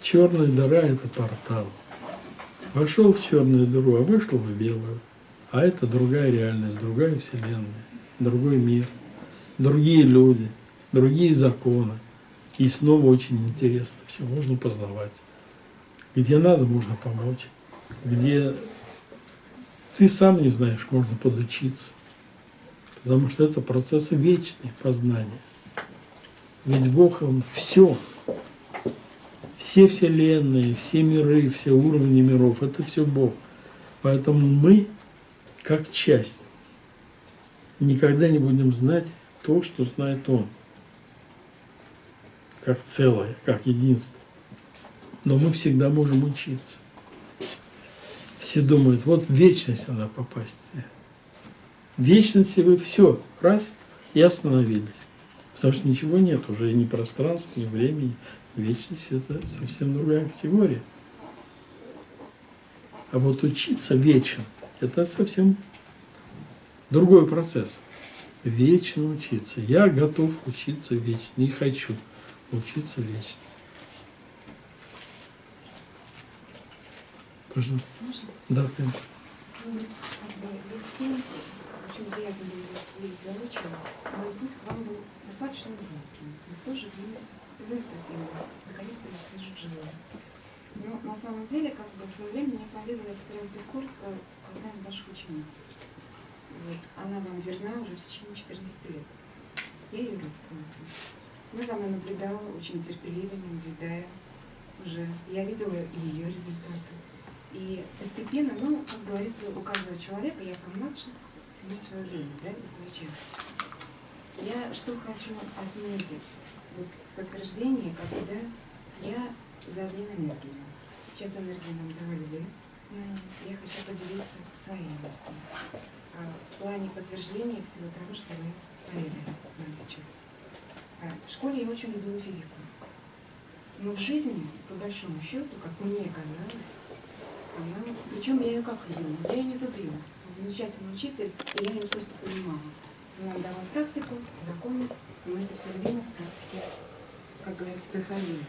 Черная дыра – это портал. Вошел в черную дыру, а вышел в белую. А это другая реальность, другая вселенная, другой мир, другие люди, другие законы. И снова очень интересно, все можно познавать. Где надо, можно помочь. Где ты сам не знаешь, можно подучиться. Потому что это процессы вечные познания. Ведь Бог, Он все. Все вселенные, все миры, все уровни миров, это все Бог. Поэтому мы, как часть, никогда не будем знать то, что знает Он. Как целое, как единство. Но мы всегда можем учиться. Все думают, вот в вечность надо попасть. В вечности вы все, раз, и остановились. Потому что ничего нет, уже ни пространства, ни времени. Вечность – это совсем другая категория. А вот учиться вечно – это совсем другой процесс. Вечно учиться. Я готов учиться вечно, не хочу учиться вечно. Пожалуйста. Можно? Да, бы Алексей, приятно было вас видеть воочию. Мой путь к вам был достаточно громким, но в то же время результативным. Наконец-то я свяжу вживую. Но на самом деле, как бы в свое время меня поведала, я постараюсь быть коротко, одна из ваших учениц. Вот. Она вам верна уже в течение 14 лет. Я ее родственница. Она за мной наблюдала очень терпеливо, не назидая уже. Я видела ее результаты. И постепенно, ну, как говорится, у каждого человека, я помладше, всему свое время, да, и свой час. Я что хочу отметить, вот подтверждение, когда я за обмен энергией. Сейчас энергию нам давали вы, знания, я хочу поделиться своей энергией. А в плане подтверждения всего того, что вы проявляете нам сейчас. А в школе я очень любила физику. Но в жизни, по большому счету, как мне казалось, она, причем я ее как любила, я ее не зубрила. Замечательный учитель, и я ее просто понимала. Она давала практику, законы, мы это все время в практике, как говорится, проходили.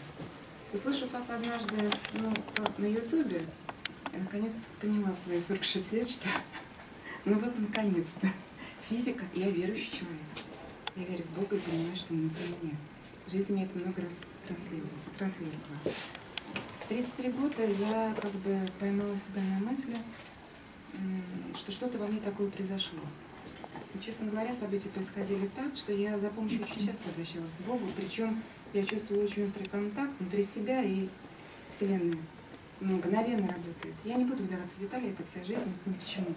Услышав вас однажды ну, на Ютубе, я наконец поняла в свои 46 лет, что *laughs* ну вот наконец-то физика, я верующий человек. Я верю в Бога и понимаю, что внутри меня. Жизнь мне это много раз транслировала. транслировала. В 33 года я как бы поймала себя на мысли, что что-то во мне такое произошло. И, честно говоря, события происходили так, что я за помощью очень часто обращалась к Богу, причем я чувствовала очень острый контакт внутри себя и Вселенной. Мгновенно работает. Я не буду вдаваться в детали, это вся жизнь, ни к чему.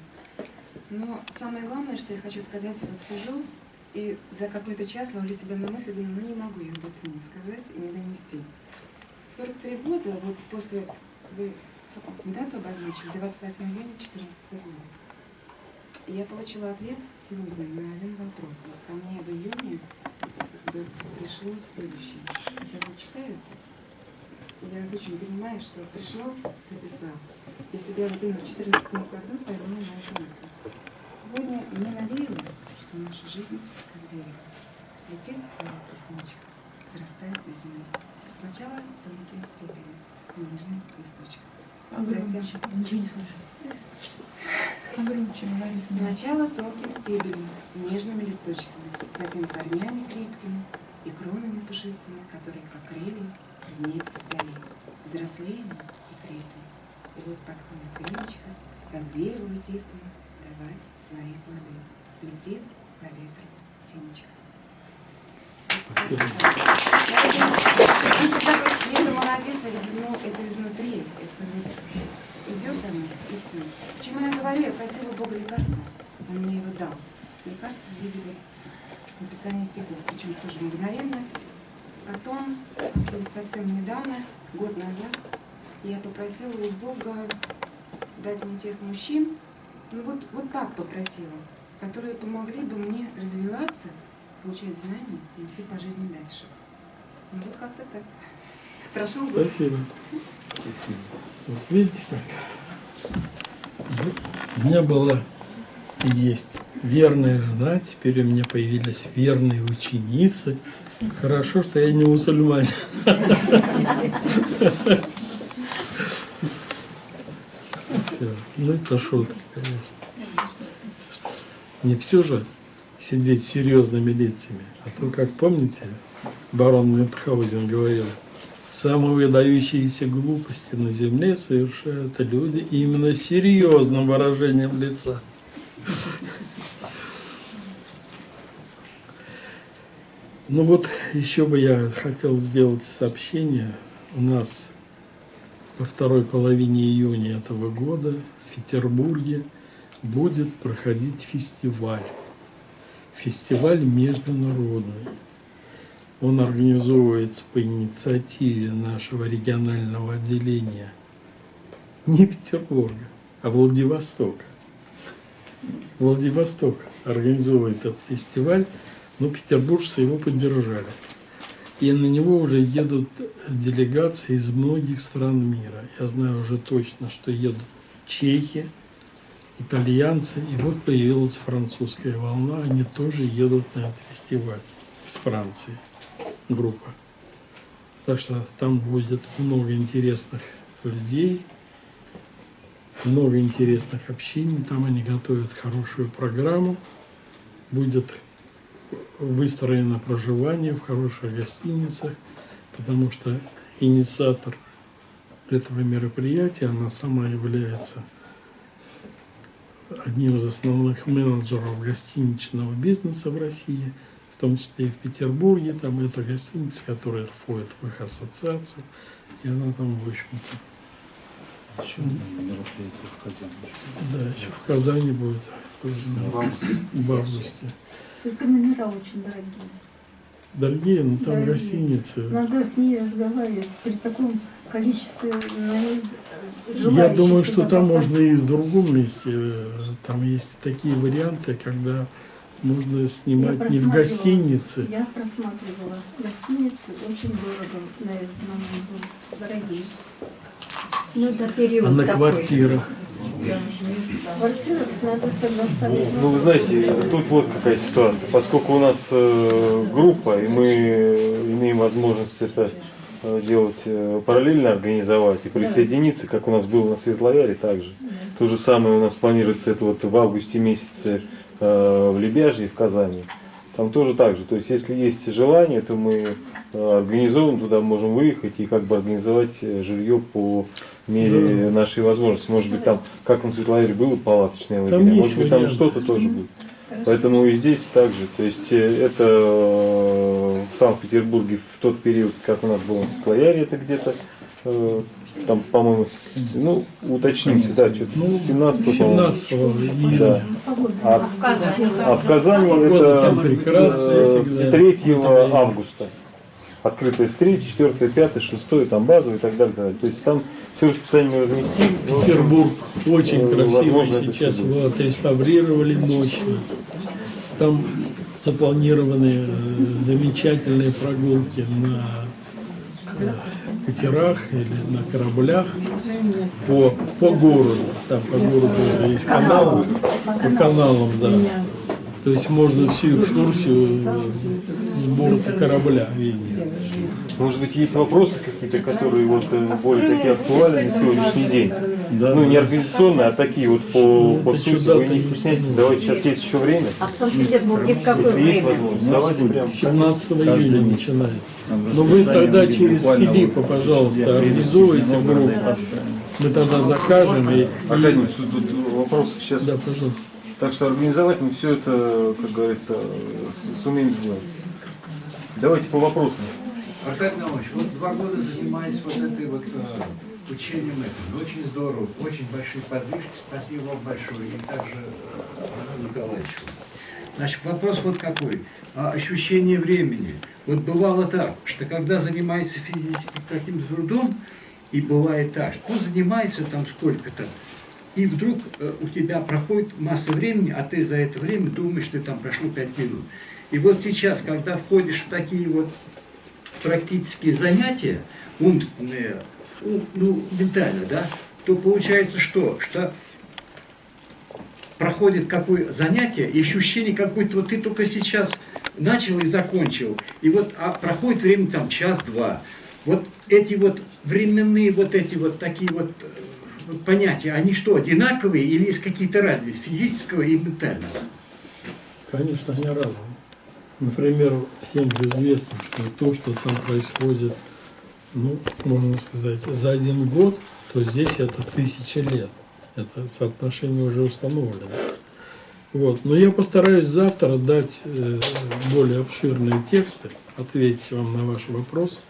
Но самое главное, что я хочу сказать, вот сижу и за какой-то час ловлю себя на мысли, думаю, ну не могу я об этом не сказать и не донести. В 43 года, вот после, вы дату обозначили, 28 июня 2014 года, я получила ответ сегодня на один вопрос. Вот ко мне в июне пришло следующее. Сейчас зачитаю. Я вас очень понимаю, что пришло, записал. Я себя именно в 2014 году поймала на эту мысль. Сегодня мне навеяло, что наша жизнь как дерево. Летит по ветру семечко, зарастает до земли. Сначала тонким стебелем, нежным листочком. Погромче. Ничего не слышу. Погромче говори. Сначала тонким стебелем нежными листочками, затем корнями крепкими и кронами пушистыми, которые, как крылья, виднеются вдали, взрослеем и крепнем. И вот подходит времечко, как дерево ветвистому, давать свои плоды. Летит по ветру семечко. Спасибо. Если такой ну это изнутри, это идет все. Почему я говорю, я просила Бога лекарства, Он мне его дал. Лекарство в виде написания стихов, причем тоже мгновенно. Потом, как-то вот совсем недавно, год назад, я попросила у Бога дать мне тех мужчин, ну вот, вот так попросила, которые помогли бы мне развиваться, получать знания и идти по жизни дальше. Ну вот как-то так. Прошел год. Спасибо. Вот видите как? У меня была и есть верная жена, теперь у меня появились верные ученицы. Хорошо, что я не мусульманин. Всё. Ну это шутка, конечно. Не все же сидеть серьезными лицами. А то, как помните, барон Мюнхгаузен говорил, самые выдающиеся глупости на земле совершают люди именно серьезным выражением лица. Ну вот еще бы я хотел сделать сообщение. У нас во второй половине июня этого года в Петербурге будет проходить фестиваль. Фестиваль международный. Он организовывается по инициативе нашего регионального отделения не Петербурга, а Владивостока. Владивосток организовывает этот фестиваль, но петербуржцы его поддержали. И на него уже едут делегации из многих стран мира. Я знаю уже точно, что едут чехи, итальянцы, и вот появилась французская волна, они тоже едут на этот фестиваль из Франции, группа. Так что там будет много интересных людей, много интересных общений, там они готовят хорошую программу, будет выстроено проживание в хороших гостиницах, потому что инициатор этого мероприятия, она сама является одним из основных менеджеров гостиничного бизнеса в России, в том числе и в Петербурге. Там это гостиница, которая входит в их ассоциацию, и она там, в общем-то, Еще мероприятие в Казани. да, еще в Казани будет тоже в августе. Только номера очень дорогие. Дорогие, но там Дорогие. гостиницы. Надо с ней разговаривать при таком количестве Я желающих думаю, что там попасть. можно и в другом месте. э, Там есть такие варианты, когда можно снимать не в гостинице. Я просматривала гостиницы, очень дорого, наверное, будут дорогие. Ну, это период А на такой. квартирах? В квартирах надо тогда ставить Ну, вы знаете, тут вот какая ситуация. Поскольку у нас э, группа, и мы имеем возможность это делать э, параллельно организовать и присоединиться, как у нас было на Светлояре также. То же самое у нас планируется это вот в августе месяце э, в Лебяже и в Казани. Там тоже так же. То есть, если есть желание, то мы э, организован туда можем выехать и как бы организовать э, жилье по мере нашей возможности. Может быть, там, как на Светлояре было палаточное есть может быть, там что-то тоже будет. Поэтому и здесь также. То есть э, это э, в Санкт-Петербурге в тот период, как у нас было на Светлояре, это где-то э, там, по-моему, с- ну, уточнимся, да, что-то Ну, с 17 по-моему. 17 июня. Да. А, а в Казани Погода это с 3 августа. Открытая встреча, 4, 5, 6, там базовый и так далее. и так далее. То есть там все расписание. Ну, Петербург очень Э, красивый сейчас его отреставрировали ночью. Там запланированы э, замечательные прогулки на э, катерах или на кораблях по, по городу. Там по городу есть канал, по каналам, да. То есть можно всю экскурсию с борта корабля видеть. Может быть, есть вопросы какие-то, которые вот э, более такие актуальны на сегодняшний день? Да, ну, не организационные, а такие вот по, по сути. Вы не стесняйтесь, давайте, сейчас есть еще время. А в Санкт-Петербурге в какое Если есть время? возможность, давайте прям. 17 Каждый июня месяц. начинается. Но вы расписание тогда через Филиппа, пожалуйста, много группу. Мы тогда закажем и... Аркадий, тут, тут вопрос сейчас. Да, пожалуйста. Так что организовать мы все это, как говорится, сумеем сделать. Давайте по вопросам. Аркадий Наумович, вот два года занимаюсь вот этой вот э, учением этим. Очень здорово, очень большие подвижки. Спасибо вам большое. И также э, Ивану Николаевичу. Значит, вопрос вот какой. А ощущение времени. Вот бывало так, что когда занимаешься физическим каким-то трудом, и бывает так, что занимается там сколько-то, и вдруг э, у тебя проходит масса времени, а ты за это время думаешь, что там прошло 5 минут. И вот сейчас, когда входишь в такие вот практические занятия, умственные, ум- ну, ментально, да, то получается что? Что проходит какое занятие, и ощущение, как будто вот ты только сейчас начал и закончил, и вот а проходит время там час-два. Вот эти вот временные вот эти вот такие вот э, понятия, они что, одинаковые или есть какие-то разницы физического и ментального? Конечно, они разные. Например, всем же известно, что то, что там происходит, ну, можно сказать, за один год, то здесь это тысяча лет. Это соотношение уже установлено. Вот. Но я постараюсь завтра дать э, более обширные тексты, ответить вам на ваш вопрос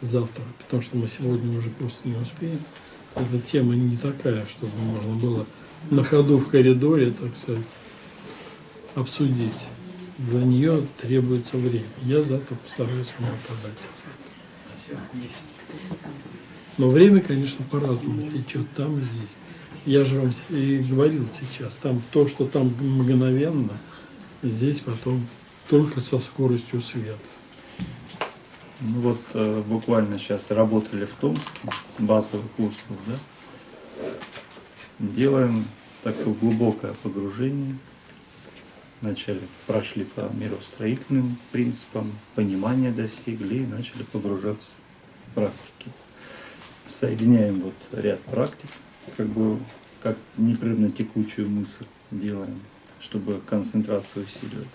завтра, потому что мы сегодня уже просто не успеем. Эта тема не такая, чтобы можно было на ходу в коридоре, так сказать, обсудить. Для нее требуется время. Я завтра постараюсь вам подать. Но время, конечно, по-разному течет там и здесь. Я же вам и говорил сейчас, там то, что там мгновенно, здесь потом только со скоростью света. Ну вот э, буквально сейчас работали в Томске, базовый курс был, да? Делаем такое глубокое погружение. Вначале прошли по миростроительным принципам, понимания достигли и начали погружаться в практики. Соединяем вот ряд практик, как бы как непрерывно текучую мысль делаем, чтобы концентрацию усиливать.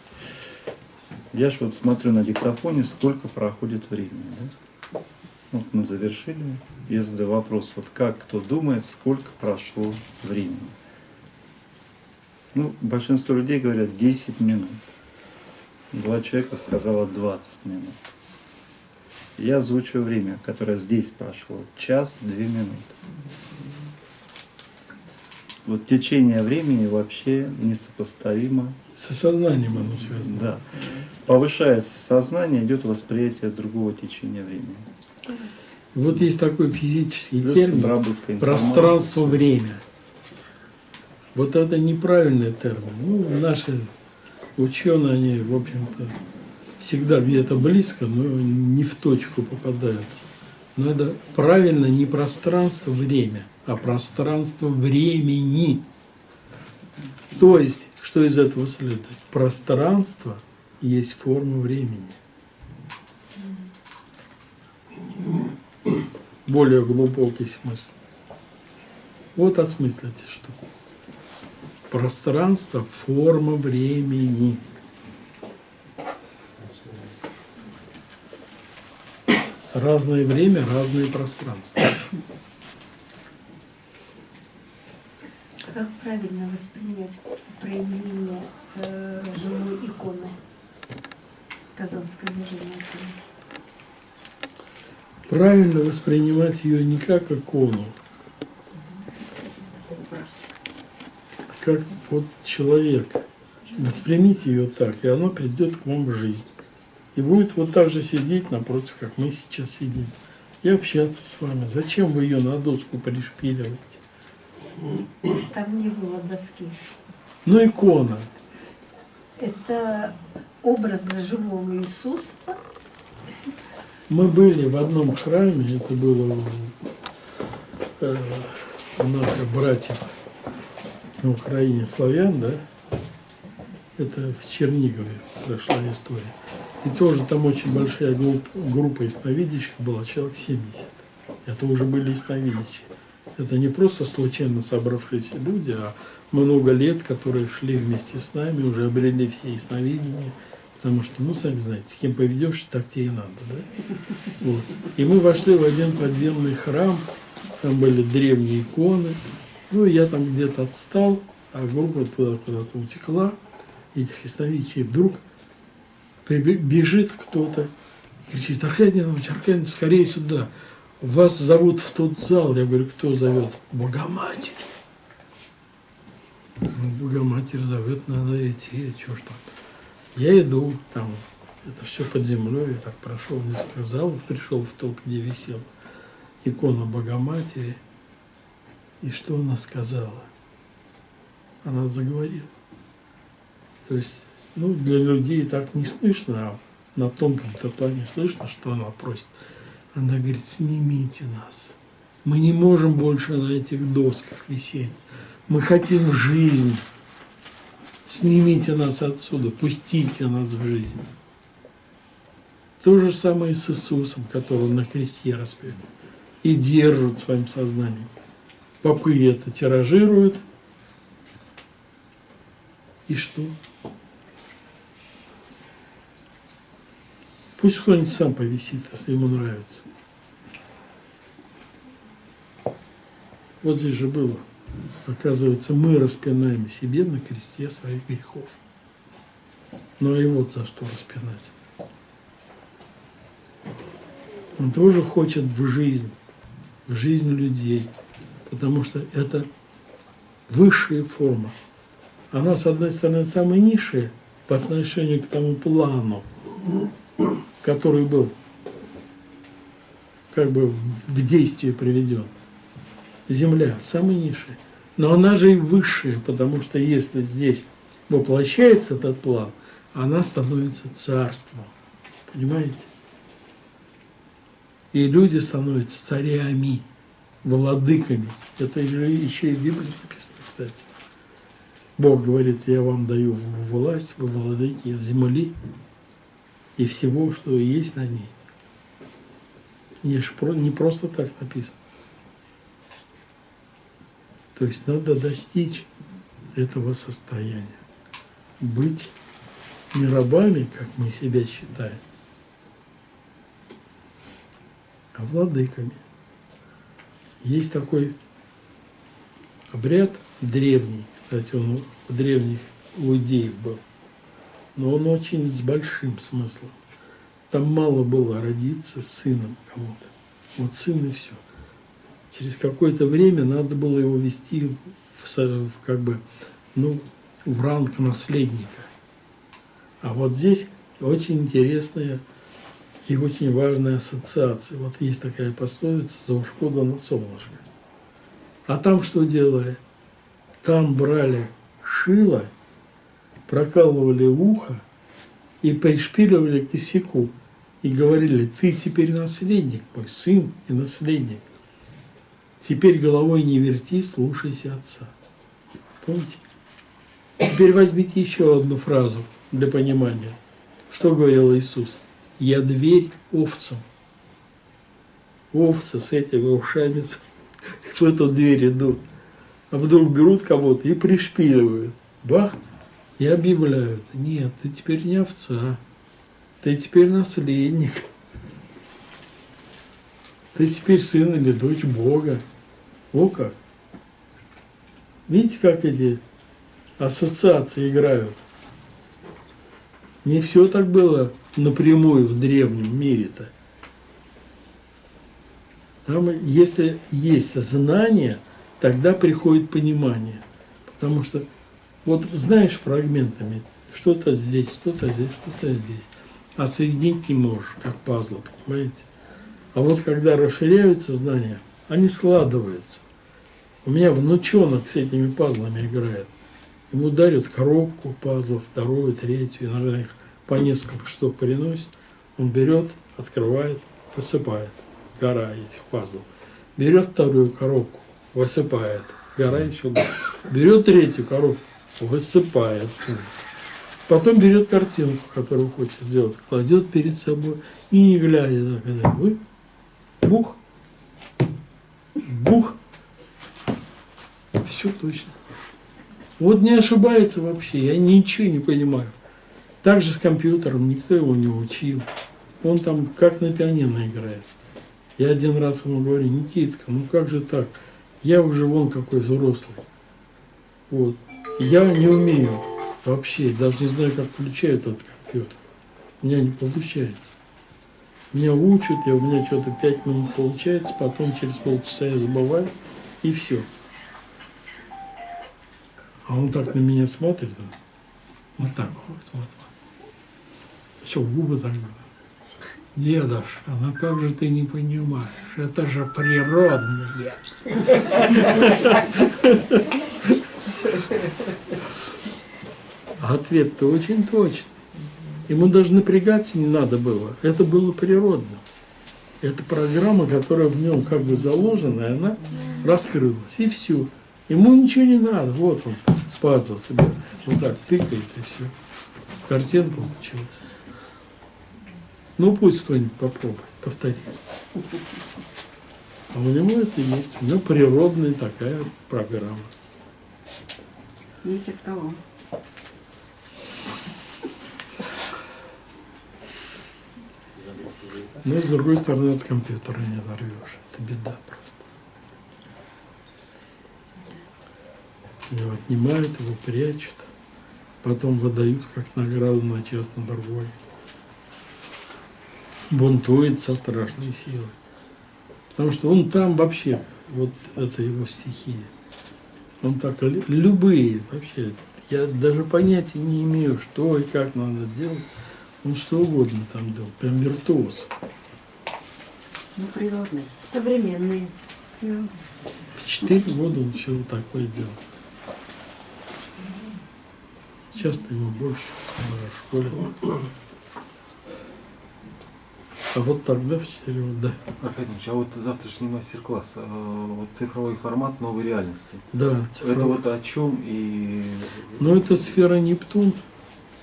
Я ж вот смотрю на диктофоне, сколько проходит времени. Да? Вот мы завершили. Я задаю вопрос, вот как кто думает, сколько прошло времени. Ну, большинство людей говорят 10 минут. Два человека сказала 20 минут. Я озвучиваю время, которое здесь прошло. Час, две минуты. Вот течение времени вообще несопоставимо С осознанием оно связано. да. Повышается сознание, идет восприятие другого течения времени. Вот есть такой физический Плюс термин пространство-время. Вот это неправильный термин. Ну, наши ученые, они, в общем-то, всегда где-то близко, но не в точку попадают. Надо правильно не пространство-время, а пространство-времени. То есть, что из этого следует? Пространство есть форма времени. Более глубокий смысл. Вот осмыслите, что пространство, форма времени. Разное время, разное пространство. Как правильно воспринять проявление э, живой иконы Казанской движения? Правильно воспринимать ее не как икону, как вот человек. Воспримите ее так, и она придет к вам в жизнь. И будет вот так же сидеть напротив, как мы сейчас сидим. И общаться с вами. Зачем вы ее на доску пришпиливаете? Там не было доски. Ну, икона. Это образ живого Иисуса. Мы были в одном храме, это было у, э, у наших братьев на Украине славян, да? Это в Чернигове прошла история. И тоже там очень большая группа, группа ясновидящих была, человек 70. Это уже были ясновидящие. Это не просто случайно собравшиеся люди, а много лет, которые шли вместе с нами, уже обрели все ясновидения. Потому что, ну, сами знаете, с кем поведешь, так тебе и надо, да? Вот. И мы вошли в один подземный храм, там были древние иконы. Ну, и я там где-то отстал, а группа туда куда-то утекла. И вдруг прибе- бежит кто-то и кричит, Аркадий Иванович, Аркадий скорее сюда. Вас зовут в тот зал. Я говорю, кто зовет? Богоматерь. Ну, Богоматерь зовет, надо идти, что ж там. Я иду, там, это все под землей, я так прошел несколько залов, пришел в тот, где висел икона Богоматери. И что она сказала? Она заговорила. То есть, ну, для людей так не слышно, а на тонком-то плане слышно, что она просит. Она говорит, снимите нас. Мы не можем больше на этих досках висеть. Мы хотим жизнь. Снимите нас отсюда, пустите нас в жизнь. То же самое с Иисусом, которого на кресте распяли. И держат своим сознанием. Попы это тиражируют. И что? Пусть кто-нибудь сам повисит, если ему нравится. Вот здесь же было. Оказывается, мы распинаем себе на кресте своих грехов. Но и вот за что распинать. Он тоже хочет в жизнь, в жизнь людей, потому что это высшая форма. Она, с одной стороны, самая низшая по отношению к тому плану, который был как бы в действие приведен. Земля самая низшая. Но она же и высшая, потому что если здесь воплощается этот план, она становится царством. Понимаете? И люди становятся царями, владыками. Это еще и в Библии написано, кстати. Бог говорит, я вам даю власть, вы владыки земли и всего, что есть на ней. Не просто так написано. То есть надо достичь этого состояния. Быть не рабами, как мы себя считаем, а владыками. Есть такой обряд древний, кстати, он у древних иудеев был, но он очень с большим смыслом. Там мало было родиться сыном кому-то. Вот сын и все. Через какое-то время надо было его вести в, в как бы, ну, в ранг наследника. А вот здесь очень интересная и очень важная ассоциация. Вот есть такая пословица «За ушко да на солнышко». А там что делали? Там брали шило, прокалывали ухо и пришпиливали к косяку. И говорили, ты теперь наследник мой, сын и наследник. Теперь головой не верти, слушайся отца. Помните? Теперь возьмите еще одну фразу для понимания. Что говорил Иисус? Я дверь овцам. Овцы с этими ушами *laughs* в эту дверь идут. А вдруг берут кого-то и пришпиливают. Бах! И объявляют. Нет, ты теперь не овца. Ты теперь наследник. Ты теперь сын или дочь Бога. О как. Видите, как эти ассоциации играют? Не все так было напрямую в древнем мире-то. Там, если есть знание, тогда приходит понимание. Потому что, вот знаешь фрагментами, что-то здесь, что-то здесь, что-то здесь. А соединить не можешь, как пазлы, понимаете? А вот когда расширяются знания, они складываются. У меня внучонок с этими пазлами играет. Ему дарят коробку пазлов, вторую, третью, иногда их по несколько штук приносит. Он берет, открывает, высыпает. Гора этих пазлов. Берет вторую коробку, высыпает. Гора еще больше. Берет третью коробку, высыпает. Потом берет картинку, которую хочет сделать, кладет перед собой и не глядя, так, вы, бух, бух, все точно. Вот не ошибается вообще, я ничего не понимаю. Так же с компьютером, никто его не учил. Он там как на пианино играет. Я один раз ему говорю, Никитка, ну как же так? Я уже вон какой взрослый. Вот. Я не умею вообще, даже не знаю, как включают этот компьютер. У меня не получается. Меня учат, я, у меня что-то пять минут получается, потом через полчаса я забываю, и все. А он так на меня смотрит, вот так вот смотрит. Еще губы так Дедушка, ну как же ты не понимаешь? Это же природное. А ответ-то очень точный. Ему даже напрягаться не надо было. Это было природно. Это программа, которая в нем как бы заложена, и она раскрылась. И все. Ему ничего не надо. Вот он, пазл себе. Вот так тыкает, и все. Картина получилась. Ну пусть кто-нибудь попробует, повторит. А у него это есть. У него природная такая программа. Есть от кого? Но с другой стороны от компьютера не оторвешь. Это беда просто. Его отнимают, его прячут, потом выдают как награду на час на другой. Бунтует со страшной силой. Потому что он там вообще, вот это его стихия. Он так, любые вообще, я даже понятия не имею, что и как надо делать. Он что угодно там делал, прям виртуоз. Ну, природные. Современные. В четыре года он все вот такое делал. Сейчас-то ему больше, в школе. А вот тогда в 4 года, да. Аркадий Ильич, а вот завтрашний мастер-класс, э, вот цифровой формат новой реальности. Да, Это вот о чем и... Ну, это сфера Нептун,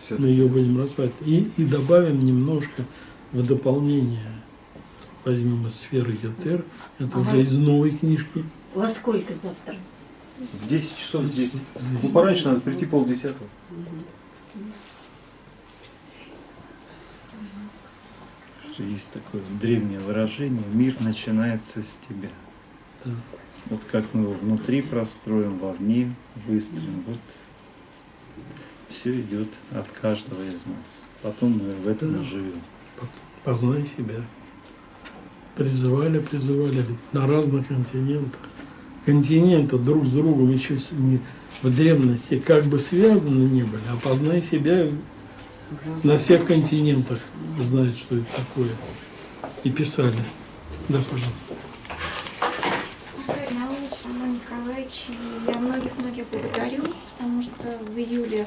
Всё мы ее будем разбирать. И, и добавим немножко в дополнение. Возьмем из сферы Етер, это Ага. уже из новой книжки. Во сколько завтра? В 10 часов здесь. Здесь. Ну, пораньше надо прийти полдесятого. Что есть такое древнее выражение «мир начинается с тебя». Да. Вот как мы его внутри простроим, вовне выстроим, вот все идет от каждого из нас. Потом мы в этом Да. и живем. Познай себя. Призывали, призывали ведь на разных континентах. Континенты друг с другом еще не, в древности как бы связаны не были, а познай себя на всех континентах знают, что это такое. И писали. Да, пожалуйста. Наумович, Роман Николаевич, я многих-многих благодарю, потому что в июле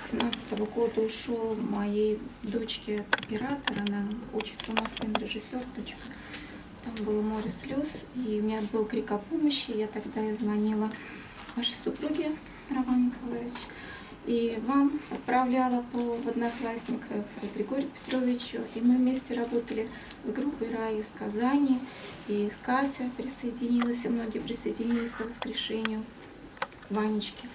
2017 года ушел моей дочке оператор, она учится у нас режиссер, дочка. Там было море слез, и у меня был крик о помощи, я тогда и звонила вашей супруге, Роман Николаевич, и вам отправляла по в одноклассниках Григорию Петровичу, и мы вместе работали с группой «Рай» из Казани, и Катя присоединилась, и многие присоединились по воскрешению Ванечки.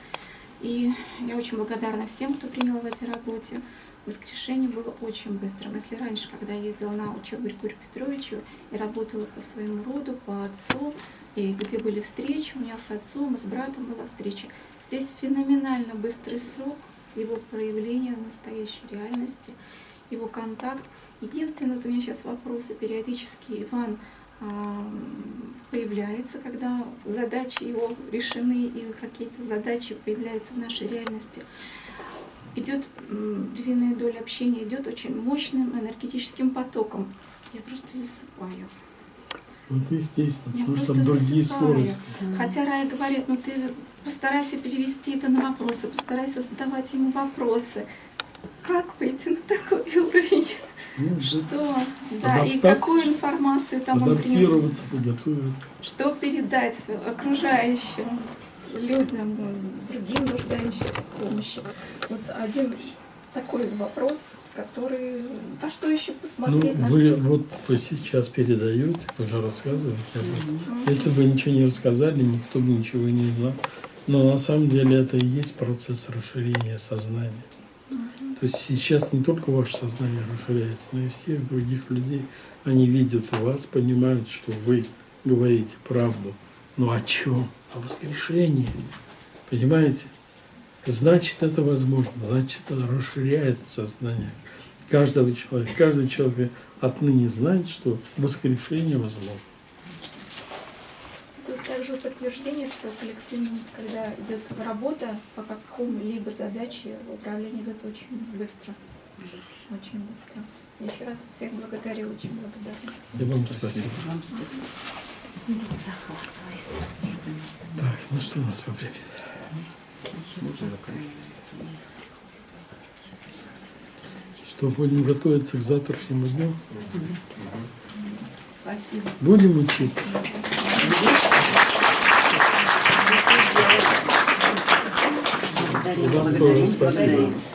И я очень благодарна всем, кто принял в этой работе воскрешение было очень быстрым. Если раньше, когда я ездила на учебу Григорию Петровичу и работала по своему роду, по отцу, и где были встречи, у меня с отцом и с братом была встреча, здесь феноменально быстрый срок его проявления в настоящей реальности, его контакт. Единственное, вот у меня сейчас вопросы периодически Иван ам, появляется, когда задачи его решены и какие-то задачи появляются в нашей реальности. Идет двойная доля общения, идет очень мощным энергетическим потоком. Я просто засыпаю. Вот естественно, Я потому что там другие засыпаю. скорости. Хотя Рая говорит, ну ты постарайся перевести это на вопросы, постарайся задавать ему вопросы. Как выйти на такой *laughs* уровень? Ну, Что? Да, и какую информацию там он принес? адаптироваться, подготовиться. Что передать окружающим людям, другим нуждающимся в помощи? Вот один такой вопрос, который... А что еще Ну, посмотреть? на вы что? вот вы сейчас передаете, вы же рассказываете об этом. Если бы ничего не рассказали, никто бы ничего и не знал. Но на самом деле это и есть процесс расширения сознания. То есть сейчас не только ваше сознание расширяется, но и всех других людей. Они видят вас, понимают, что вы говорите правду. Но о чем? О воскрешении. Понимаете? Значит, это возможно. Значит, это расширяет сознание каждого человека. Каждый человек отныне знает, что воскрешение возможно. Это также подтверждение, что коллективно, когда идет работа по какому-либо задаче, управление идет очень быстро. Очень быстро. Еще раз всех благодарю, очень благодарна. И вам спасибо. Так, ну что у нас по времени? Что, будем готовиться к завтрашнему дню? Спасибо. Будем учиться? Благодарим, благодарим, спасибо. благодарим.